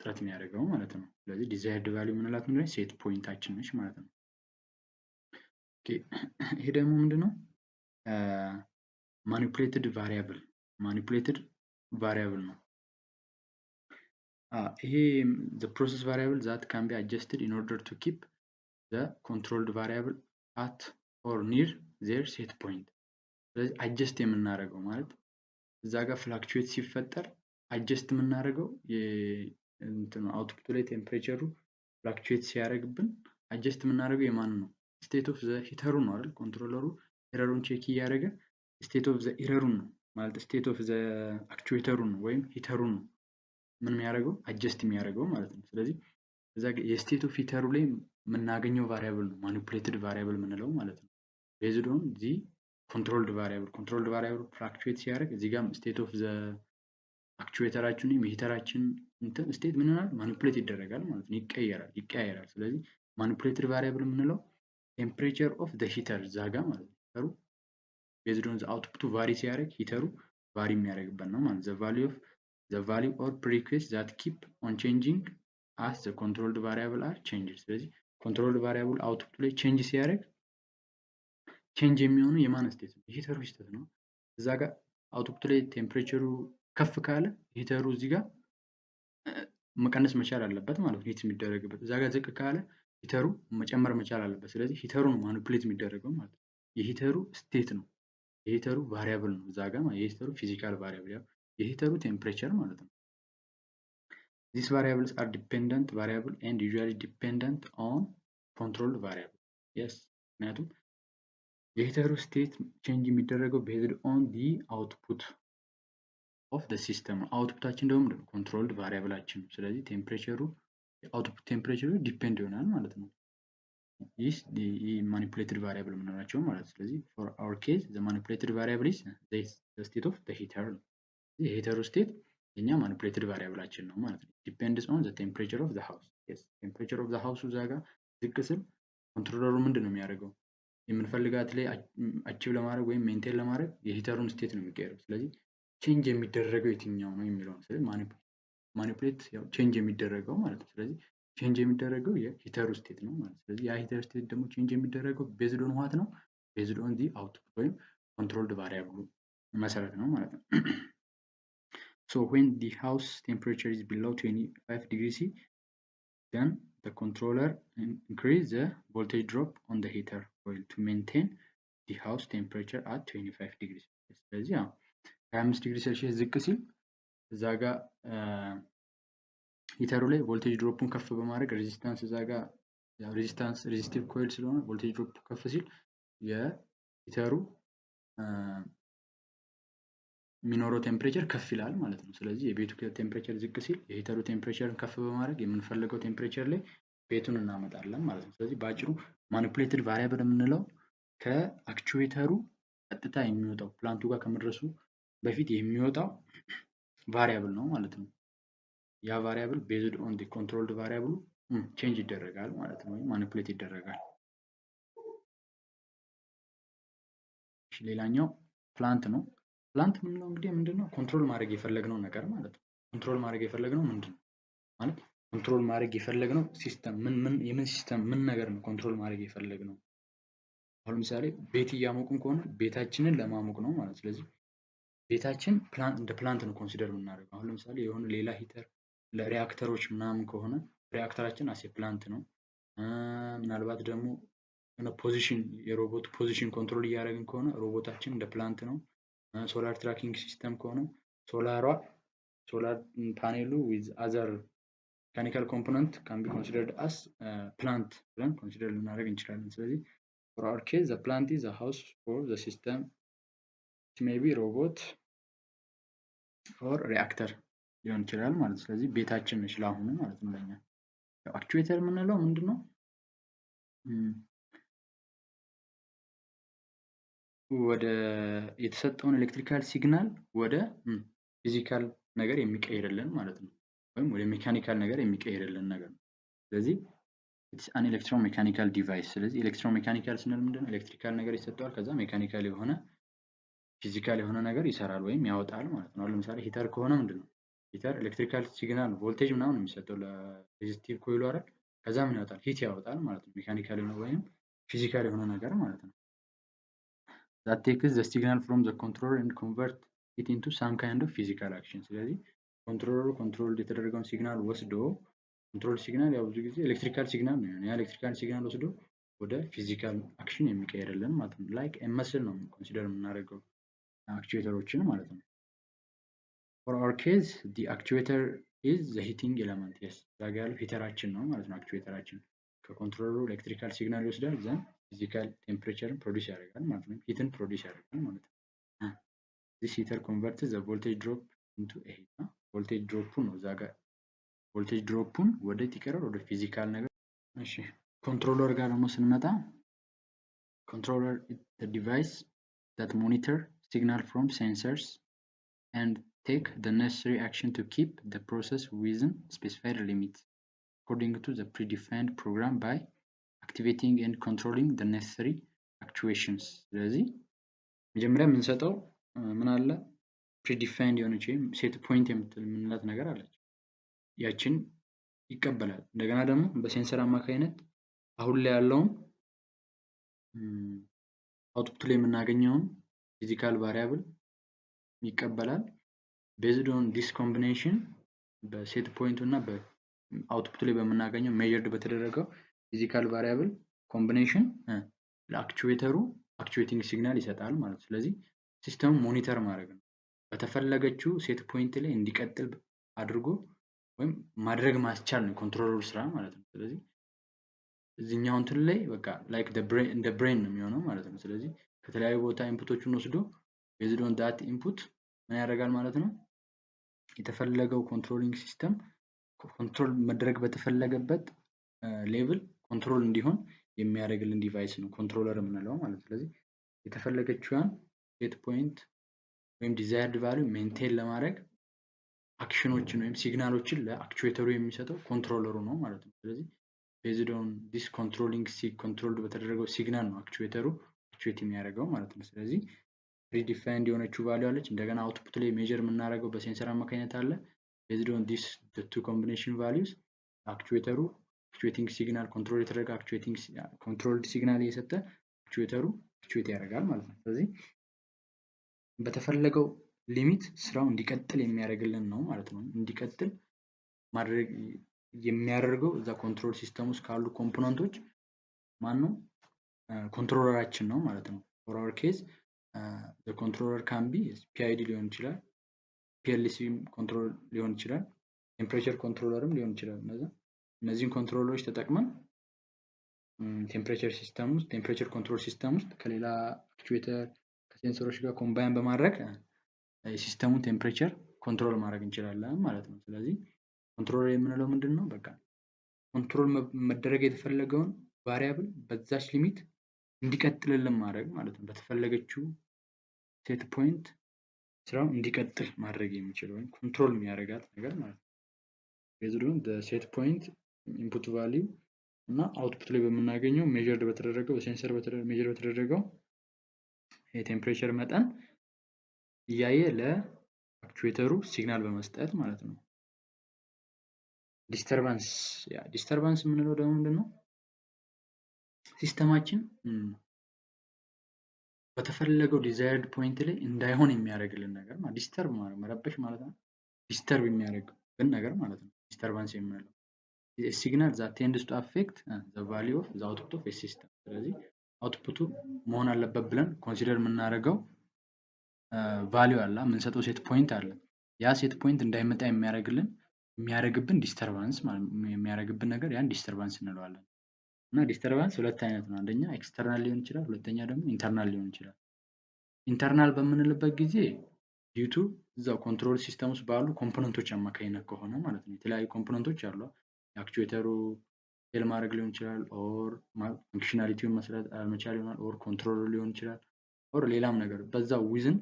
Speaker 2: ጥረት የሚያደርገው ማለት ነው። ስለዚህ desired value የምንላት ምንድነው? set point ኣችን ነች ማለት ነው። ይሄ ደግሞ ምንድነው? manipulated variable manipulated variable ነው። ይሄ the process variable that can be adjusted in order to keep the controlled variable at or near their set point። ስለዚህ adjust የምናደርገው ማለት እዛ ጋር fluctuate ሲፈጠር adjust የምናደርገው output ኡ ላይ temperature ኡ fluctuate ሲያደርግብን adjust የምናደርገው የማን ነው? state of the heater ኡ ነው አይደል? controller ኡ error ኡን check እያደረገ state of the error ኡን ነው ማለት state of the actuator ኡን ነው ወይም heater ኡን ነው ምን የሚያደርገው adjust የሚያደርገው ማለት ነው። ስለዚህ እዛ የ state of heater ኡ ላይ የምናገኘው variable ነው manipulated variable የምንለው ማለት ነው። based on the controlled variable controlled variable fluctuate ሲያደርግ እዚህ ጋር state of the actuator ኣችን ወይም የ heater ኣችን እንትን state ምን ይሆናል manipulate ይደረጋል ማለት ነው። ይቀየራል ይቀያየራል። ስለዚህ manipulated variable የምንለው temperature of the heater እዛ ጋር ማለት ነው። heater ኡ based on the output ኡ vary ሲያደርግ heater ኡ vary የሚያደርግበት ነው ማለት the value of the value or request that keep on changing as the controlled variable are changed። ስለዚህ controlled variable output ኡ ላይ change ሲያደርግ change የሚሆነው የማን state ነው? የ heater ኡ state ነው። እዛ ጋር output ኡ ላይ temperature ኡ ከፍ ካለ heater ኡ እዚህ ጋር መቀነስ መቻል አለበት ማለት ነው። heat የሚደረግበት እዛ ጋር ዝቅ ካለ heater ኡ መጨመር መቻል አለበት። ስለዚህ heater ኡ ነው manipulate የሚደረገው ማለት ነው። የ heater ኡ state ነው። የ heater ኡ variable ነው እዛ ጋር የ heater ኡ physical variable የ heater ኡ temperature ማለት ነው። these variables are dependent variable and usually dependent on controlled variable yes ምክንያቱም የ heater ኡ state change የሚደረገው based on the output of the system ነው። output ኣችን ደግሞ? controlled variable ኣችን ነው። ስለዚህ temperature ኡ የ output temperature ኡ depend ይሆናል ማለት ነው። ይህ manipulated variable የምንላቸው ማለት ነው። ስለዚህ for our case the manipulated variable is the state of the heater ነው። የ heater ኡ state የኛ manipulated variable ኣችን ነው ማለት ነው። depends on the temperature of the house temperature of the house ኡ እዛ ጋር ዝቅ ሲል controller ኡ ምንድን ነው የሚያደርገው? የምንፈልጋት ላይ achieve ለማድረግ ወይም maintain ለማድረግ የ heater ኡን state ነው የሚቀየረው። ስለዚህ change የሚደረገው የትኛው ነው የሚለውን manipulate ያው change የሚደረገው ማለት ነው። ስለዚህ change የሚደረገው የ heater ኡ state ነው ማለት ነው። ስለዚህ ያ heater state ደግሞ change የሚደረገው based on what ነው? based the output ወይም controlled variable ኡ መሰረት ነው ማለት ነው። so when the house temperature is below 25 degree C then the controller increase the voltage drop on the heater coil to maintain the house temperature at 25 degrees ስለዚህ 25 ዲግሪ ሴልሺየስ ዝቅ ሲል እዛ ጋር heater ኡ ላይ voltage drop ኡን ከፍ በማድረግ resistance እዛ ጋር resistance resistive coil ስለሆነ voltage drop ከፍ ሲል የ heater ኡ የሚኖረው temperature ከፍ ይላል ማለት ነው። ስለዚህ የቤቱ temperature ዝቅ ሲል የ heater ኡ temperature ን ከፍ በማድረግ የምንፈልገው temperature ላይ ቤቱን እናመጣለን ማለት ነው። ስለዚህ በአጭሩ manipulated variable የምንለው ከ actuator ኡ ቀጥታ የሚወጣው plant ኡ ጋር ከመድረሱ በፊት የሚወጣው variable ነው ማለት ነው። ያ variable based on controlled variable ኡ change ይደረጋል ማለት ነው፣ ወይም manipulate ይደረጋል። ሌላኛው plant ነው። plant የምንለው እንግዲህ ምንድነው control ማድረግ የፈለግነው ነገር ማለት ነው። control ማድረግ የፈለግነው ምንድን ነው ማለት control ማድረግ የፈለግነው system ምን ምን የምን system ምን ነገር ነው control ማድረግ የፈለግነው። አሁን ለምሳሌ ቤት እያሞቅን ከሆነ ቤታችንን ለማሞቅ ነው ማለት ስለዚህ ቤታችን እንደ plant ነው consider የምናደርገው። አሁን ለምሳሌ የሆነ ሌላ heater ለሪያክተሮች ምናምን ከሆነ reactor ኣችን as a plant ነው። ምናልባት ደግሞ የሆነ position የሮቦት position control እያደረግን ከሆነ ሮቦታችን እንደ plant ነው። solar tracking system ከሆነ solar ኣ solar panel ኡ with other mechanical component can be considered as plant ብለን consider ልናደርግ እንችላለን። ስለዚህ for our case the plant is house for the system may be robot or reactor ሊሆን ይችላል ማለት ስለዚህ ቤታችን ነች ለአሁኑ ማለት ነው ለኛ። actuator የምንለው ምንድን ነው? ወደ የተሰጠውን electrical signal ወደ physical ነገር የሚቀይርልን ማለት ነው። ወይም ወደ mechanical ነገር የሚቀይርልን ነገር ነው። ስለዚህ an electro mechanical device። ስለዚህ electro mechanical ስንል ምንድን ነው? electrical ነገር ይሰጠዋል። ከዛ mechanical የሆነ physical የሆነ ነገር ይሰራል ወይም ያወጣል ማለት ነው። ለምሳሌ heater ከሆነ ምንድን ነው? heater electrical signal voltage ምናምን የሚሰጠው ለ resistive coil ኡ አይደል? ከዛ ምን ያወጣል? heat ያወጣል ማለት ነው። mechanical የሆነ ወይም physical የሆነ ነገር ማለት ነው። that takes the signal from the controller and convert it into some kind of physical action ስለዚህ controller ኡ control የተደረገውን signal ወስዶ control signal ያው ብዙ ጊዜ electrical signal ነው ያ electrical signal ወስዶ ወደ physical action የሚቀይርልን ማለት ነው። like muscle ነው consider የምናደርገው actuator ኦችን ማለት ነው። for our case the actuator is the heating element yes እዛ ጋ ያለው heater ኣችን ነው ማለት ነው። actuator ኣችን ከ controller ኡ electrical signal ይወስዳል then physical temperature ን produce ያደርጋል ማለት ነው። heat ን produce ያደርጋል ማለት ነው። this heater convert the voltage drop into a heat ነው። voltage drop ኡን ነው እዛ ጋር voltage drop ኡን ወደ ይቀይራል ወደ physical ነገር። እሺ controller ጋር ደግሞ ስንመጣ ኮንትሮለር ዲቫይስ that monitor signal from sensors and take the necessary action to keep the process within specified limits according to the predefined program by activating and controlling the necessary actuations ስለዚህ መጀመሪያ የምንሰጠው ምን አለ ፕሪዲፋይንድ የሆነች ወይም ሴት ፖይንት የምትል የምንላት ነገር አለች ያችን ይቀበላል እንደገና ደግሞ በሴንሰር አማካኝነት አሁን ላይ ያለውን output ላይ የምናገኘውን physical variable ይቀበላል based on this combination በ set point ኡ እና በ output ላይ በምናገኘው measured በተደረገው physical variable combination ለ actuator ኡ actuating signal ይሰጣል ማለት ስለዚህ system ኡ monitor ማድረግ ነው። በተፈለገችው set point ላይ እንዲቀጥል አድርጎ ወይም ማድረግ ማስቻል ነው controller ኡ ስራ ማለት ነው። ስለዚህ እዚህኛው እንትን ላይ በቃ like እንደ brain ነው የሚሆነው ማለት ነው። ስለዚህ ከተለያዩ ቦታ input ኦችን ወስዶ based on that input ምን ያደርጋል ማለት ነው። የተፈለገው controlling system control መደረግ በተፈለገበት level control እንዲሆን የሚያደርግልን device ነው controller የምንለው ማለት ስለዚህ የተፈለገችዋን set point ወይም desired value maintain ለማድረግ action ኦችን ወይም signal ኦችን ለ actuator ኡ የሚሰጠው controller ኡ ነው ማለት ነው። ስለዚህ based on this controlling controlled በተደረገው signal ነው actuator ኡ actuate የሚያደርገው ማለት ነው። ስለዚህ predefined የሆነችው value አለች። እንደገና output ላይ measure የምናደርገው በ sensor አማካኝነት አለ። based on this two combination values actuator ኡ actuating signal control የተደረገ actuating controlled signal እየሰጠ actuator ኡ actuate ያደርጋል ማለት ነው። ስለዚህ በተፈለገው limit ስራው እንዲቀጥል የሚያደርግልን ነው ማለት ነው። እንዲቀጥል ማድረግ የሚያደርገው እዛ control system ውስጥ ካሉ component ኦች ማን ነው? controller ኣችን ነው ማለት ነው። for our case controller can be PID ሊሆን ይችላል፣ PLC control ሊሆን ይችላል፣ temperature controller ም ሊሆን ይችላል። እነዚህን controller ኦች ተጠቅመን temperature system ውስጥ temperature control system ውስጥ ከሌላ actuator ከ sensor ኦች ጋር combine በማድረግ የ system ኡን temperature control ማድረግ እንችላለን ማለት ነው። ስለዚህ controller የምንለው ምንድን ነው? በቃ control መደረግ የተፈለገውን variable በዛች limit እንዲቀጥልልን ማድረግ ማለት ነው። በተፈለገችው set point ስራው እንዲቀጥል ማድረግ የሚችል ወይም control የሚያደርጋት ነገር ማለት ነው። based on set point input value እና output ላይ በምናገኘው measured በተደረገው በ sensor measure በተደረገው የ temperature መጠን እያየ ለ actuator ኡ signal በመስጠት ማለት ነው። disturbance disturbance የምንለው ደግሞ ምንድን ነው? system ኣችን በተፈለገው desired point ላይ እንዳይሆን የሚያደርግልን ነገር ማለት disturb ማለት መረበሽ ማለት ነው። disturb የሚያደርግልን ነገር ማለት ነው። disturbance የምንለው signal that tends to affect the value of the output of system። ስለዚህ output ኡ መሆን አለበት ብለን consider የምናደርገው value አለ፣ የምንሰጠው set point አለ። ያ set point እንዳይመጣ የሚያደርግልን የሚያደርግብን disturbance የሚያደርግብን ነገር ያን disturbance እንለዋለን። እና disturbance ሁለት አይነት ነው። አንደኛ external ሊሆን ይችላል፣ ሁለተኛ ደግሞ internal ሊሆን ይችላል። internal በምንልበት ጊዜ due to እዛው control system ውስጥ ባሉ component ኦች አማካኝነት ከሆነ ማለት ነው። የተለያዩ component ኦች አሉ። የ actuator ኡ fail ማድረግ ሊሆን ይችላል፣ or functionality ውን መስራት አልመቻል ይሆናል፣ or control ሊሆን ይችላል፣ or ሌላም ነገር በዛው within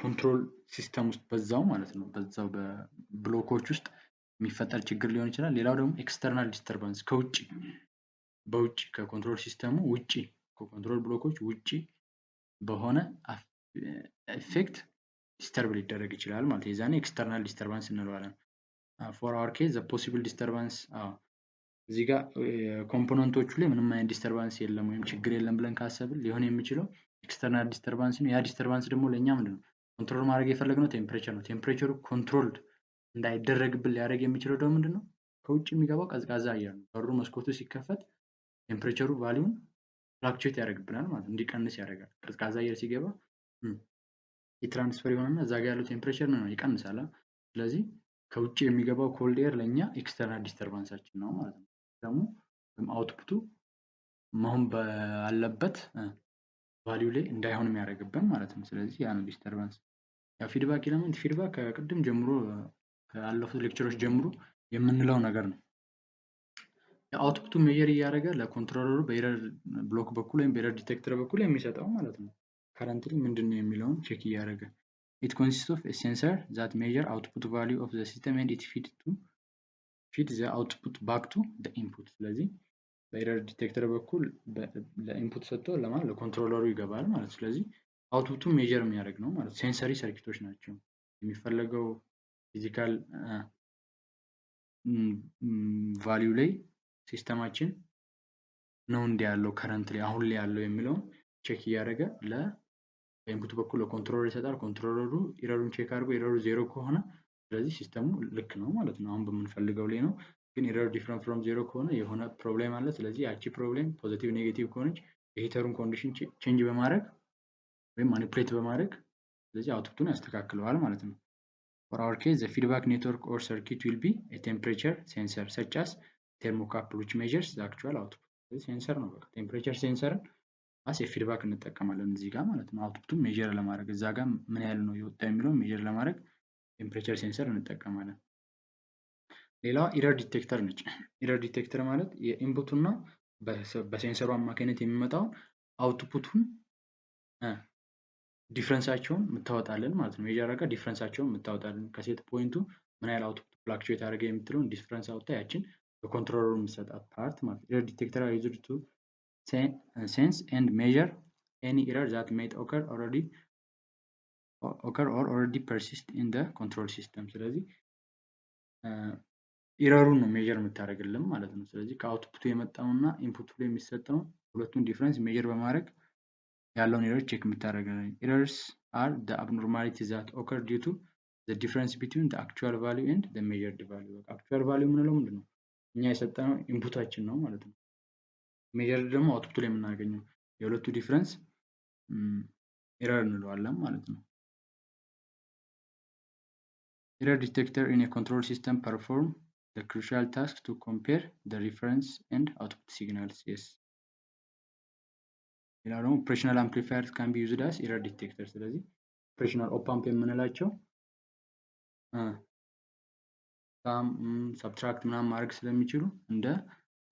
Speaker 2: control system ውስጥ በዛው ማለት ነው በዛው በ block ኦች ውስጥ የሚፈጠር ችግር ሊሆን ይችላል። ሌላው ደግሞ external disturbance ከውጭ በውጭ ከ control system ኡ ውጭ ከ control block ኦች ውጭ በሆነ effect disturb ሊደረግ ይችላል ማለት የዛኔ external disturbance እንለዋለን። for our case possible disturbance እዚህ ጋር component ኦቹ ላይ ምንም አይነት disturbance የለም ወይም ችግር የለም ብለን ካሰብን ሊሆን የሚችለው external disturbance ነው። ያ disturbance ደግሞ ለእኛ ምንድን ነው control ማድረግ የፈለግነው temperature ነው። temperature ኡ controlled እንዳይደረግብን ሊያደርግ የሚችለው ደግሞ ምንድን ነው ከውጭ የሚገባው ቀዝቃዛ አየር ነው። በሩ መስኮቱ ሲከፈት temperature ኡ value ን fluctuate ያደርግብናል ማለት ነው። እንዲቀንስ ያደርጋል። ቀዝቃዛ አየር ሲገባ የ transfer የሆነና እዛ ጋ ያለው temperature ነው ይቀንሳል። ስለዚህ ከውጭ የሚገባው cold air ለእኛ external disturbance ኣችን ነው ማለት ነው። ደግሞ output ኡ መሆን ባለበት value ላይ እንዳይሆን የሚያደርግብን ማለት ነው። ስለዚህ ያ ነው disturbance። ያው feedback element feedback ከቅድም ጀምሮ ካለፉት lecture ኦች ጀምሮ የምንለው ነገር ነው። የ output ኡ measure እያደረገ ለ controller ኡ በ error block በኩል ወይም በ error detector በኩል የሚሰጠው ማለት ነው። currently ምንድን ነው የሚለውን check እያደረገ it consist of sensor that measure output value of the system and it feed to feed the output back to the input። ስለዚህ በ error detector በኩል ለ input ሰጥቶ ለማለት ለ controller ኡ ይገባል ማለት ስለዚህ output ኡን measure የሚያደርግ ነው ማለት sensory circuit ኦች ናቸው። የሚፈለገው physical value ላይ system ኣችን ነው እንዲ ያለው current ላይ አሁን ላይ ያለው የሚለውን check እያደረገ ለ input በኩል ለ controller ይሰጣል። controller ኡ error ኡን check አድርጎ error ኡ zero ከሆነ ስለዚህ system ኡ ልክ ነው ማለት ነው። አሁን በምንፈልገው ላይ ነው። ግን error ኡ different from zero ከሆነ የሆነ problem አለ። ስለዚህ ያቺ problem positive negative ከሆነች የ heater ኡን condition change በማድረግ ወይም manipulate በማድረግ ስለዚህ output ኡን ያስተካክለዋል ማለት ነው። For our case, the feedback network or circuit will be a temperature sensor such as thermocouple which measures the actual output. sensor ነው በቃ temperature sensor ን as የ feedback እንጠቀማለን እዚህ ጋር ማለት ነው። output ኡን measure ለማድረግ እዛ ጋር ምን ያህል ነው የወጣ የሚለውን measure ለማድረግ temperature sensor እንጠቀማለን። ሌላዋ error detector ነች። error detector ማለት የ input ኡና በ sensor ኡ አማካኝነት የሚመጣውን output ቱን difference ኣቸውን የምታወጣለን ማለት ነው። አድርጋ difference ኣቸውን የምታወጣለን ከ set point ኡ ምን ያህል output fluctuate አድርገ የምትለውን difference አውጥታ ያችን በ controller ኡ የምትሰጣት part ማለት ነው። detector used to sense and measure any error that might occur already occur or already persist in the control system። ስለዚህ error ኡን ነው measure የምታደርግልን ማለት ነው። ስለዚህ ከ output ኡ የመጣውና input ኡ ላይ የሚሰጠውን ሁለቱን difference measure በማድረግ ያለውን error check የምታደርግልን። errors are the abnormality that occur due to the difference between the actual value and the measured value። actual value የምንለው ምንድን ነው? እኛ የሰጠነው input ኣችን ነው ማለት ነው። measured ደግሞ output ኡ ላይ የምናገኘው የሁለቱ difference error እንለዋለን ማለት ነው። error detector in control system perform the crucial task to compare the reference and output signals. Yes. ሌላ ደግሞ operational amplifier can be used as error detector። ስለዚህ operational op-amp የምንላቸው subtract ምናምን ማድረግ ስለሚችሉ እንደ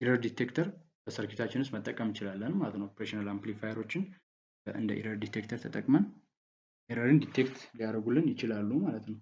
Speaker 2: error detector በ circuit ኣችን ውስጥ መጠቀም እንችላለን ማለት ነው። operational amplifier ኦችን እንደ error detector ተጠቅመን ኤረርን ዲቴክት ሊያደርጉልን ይችላሉ ማለት ነው።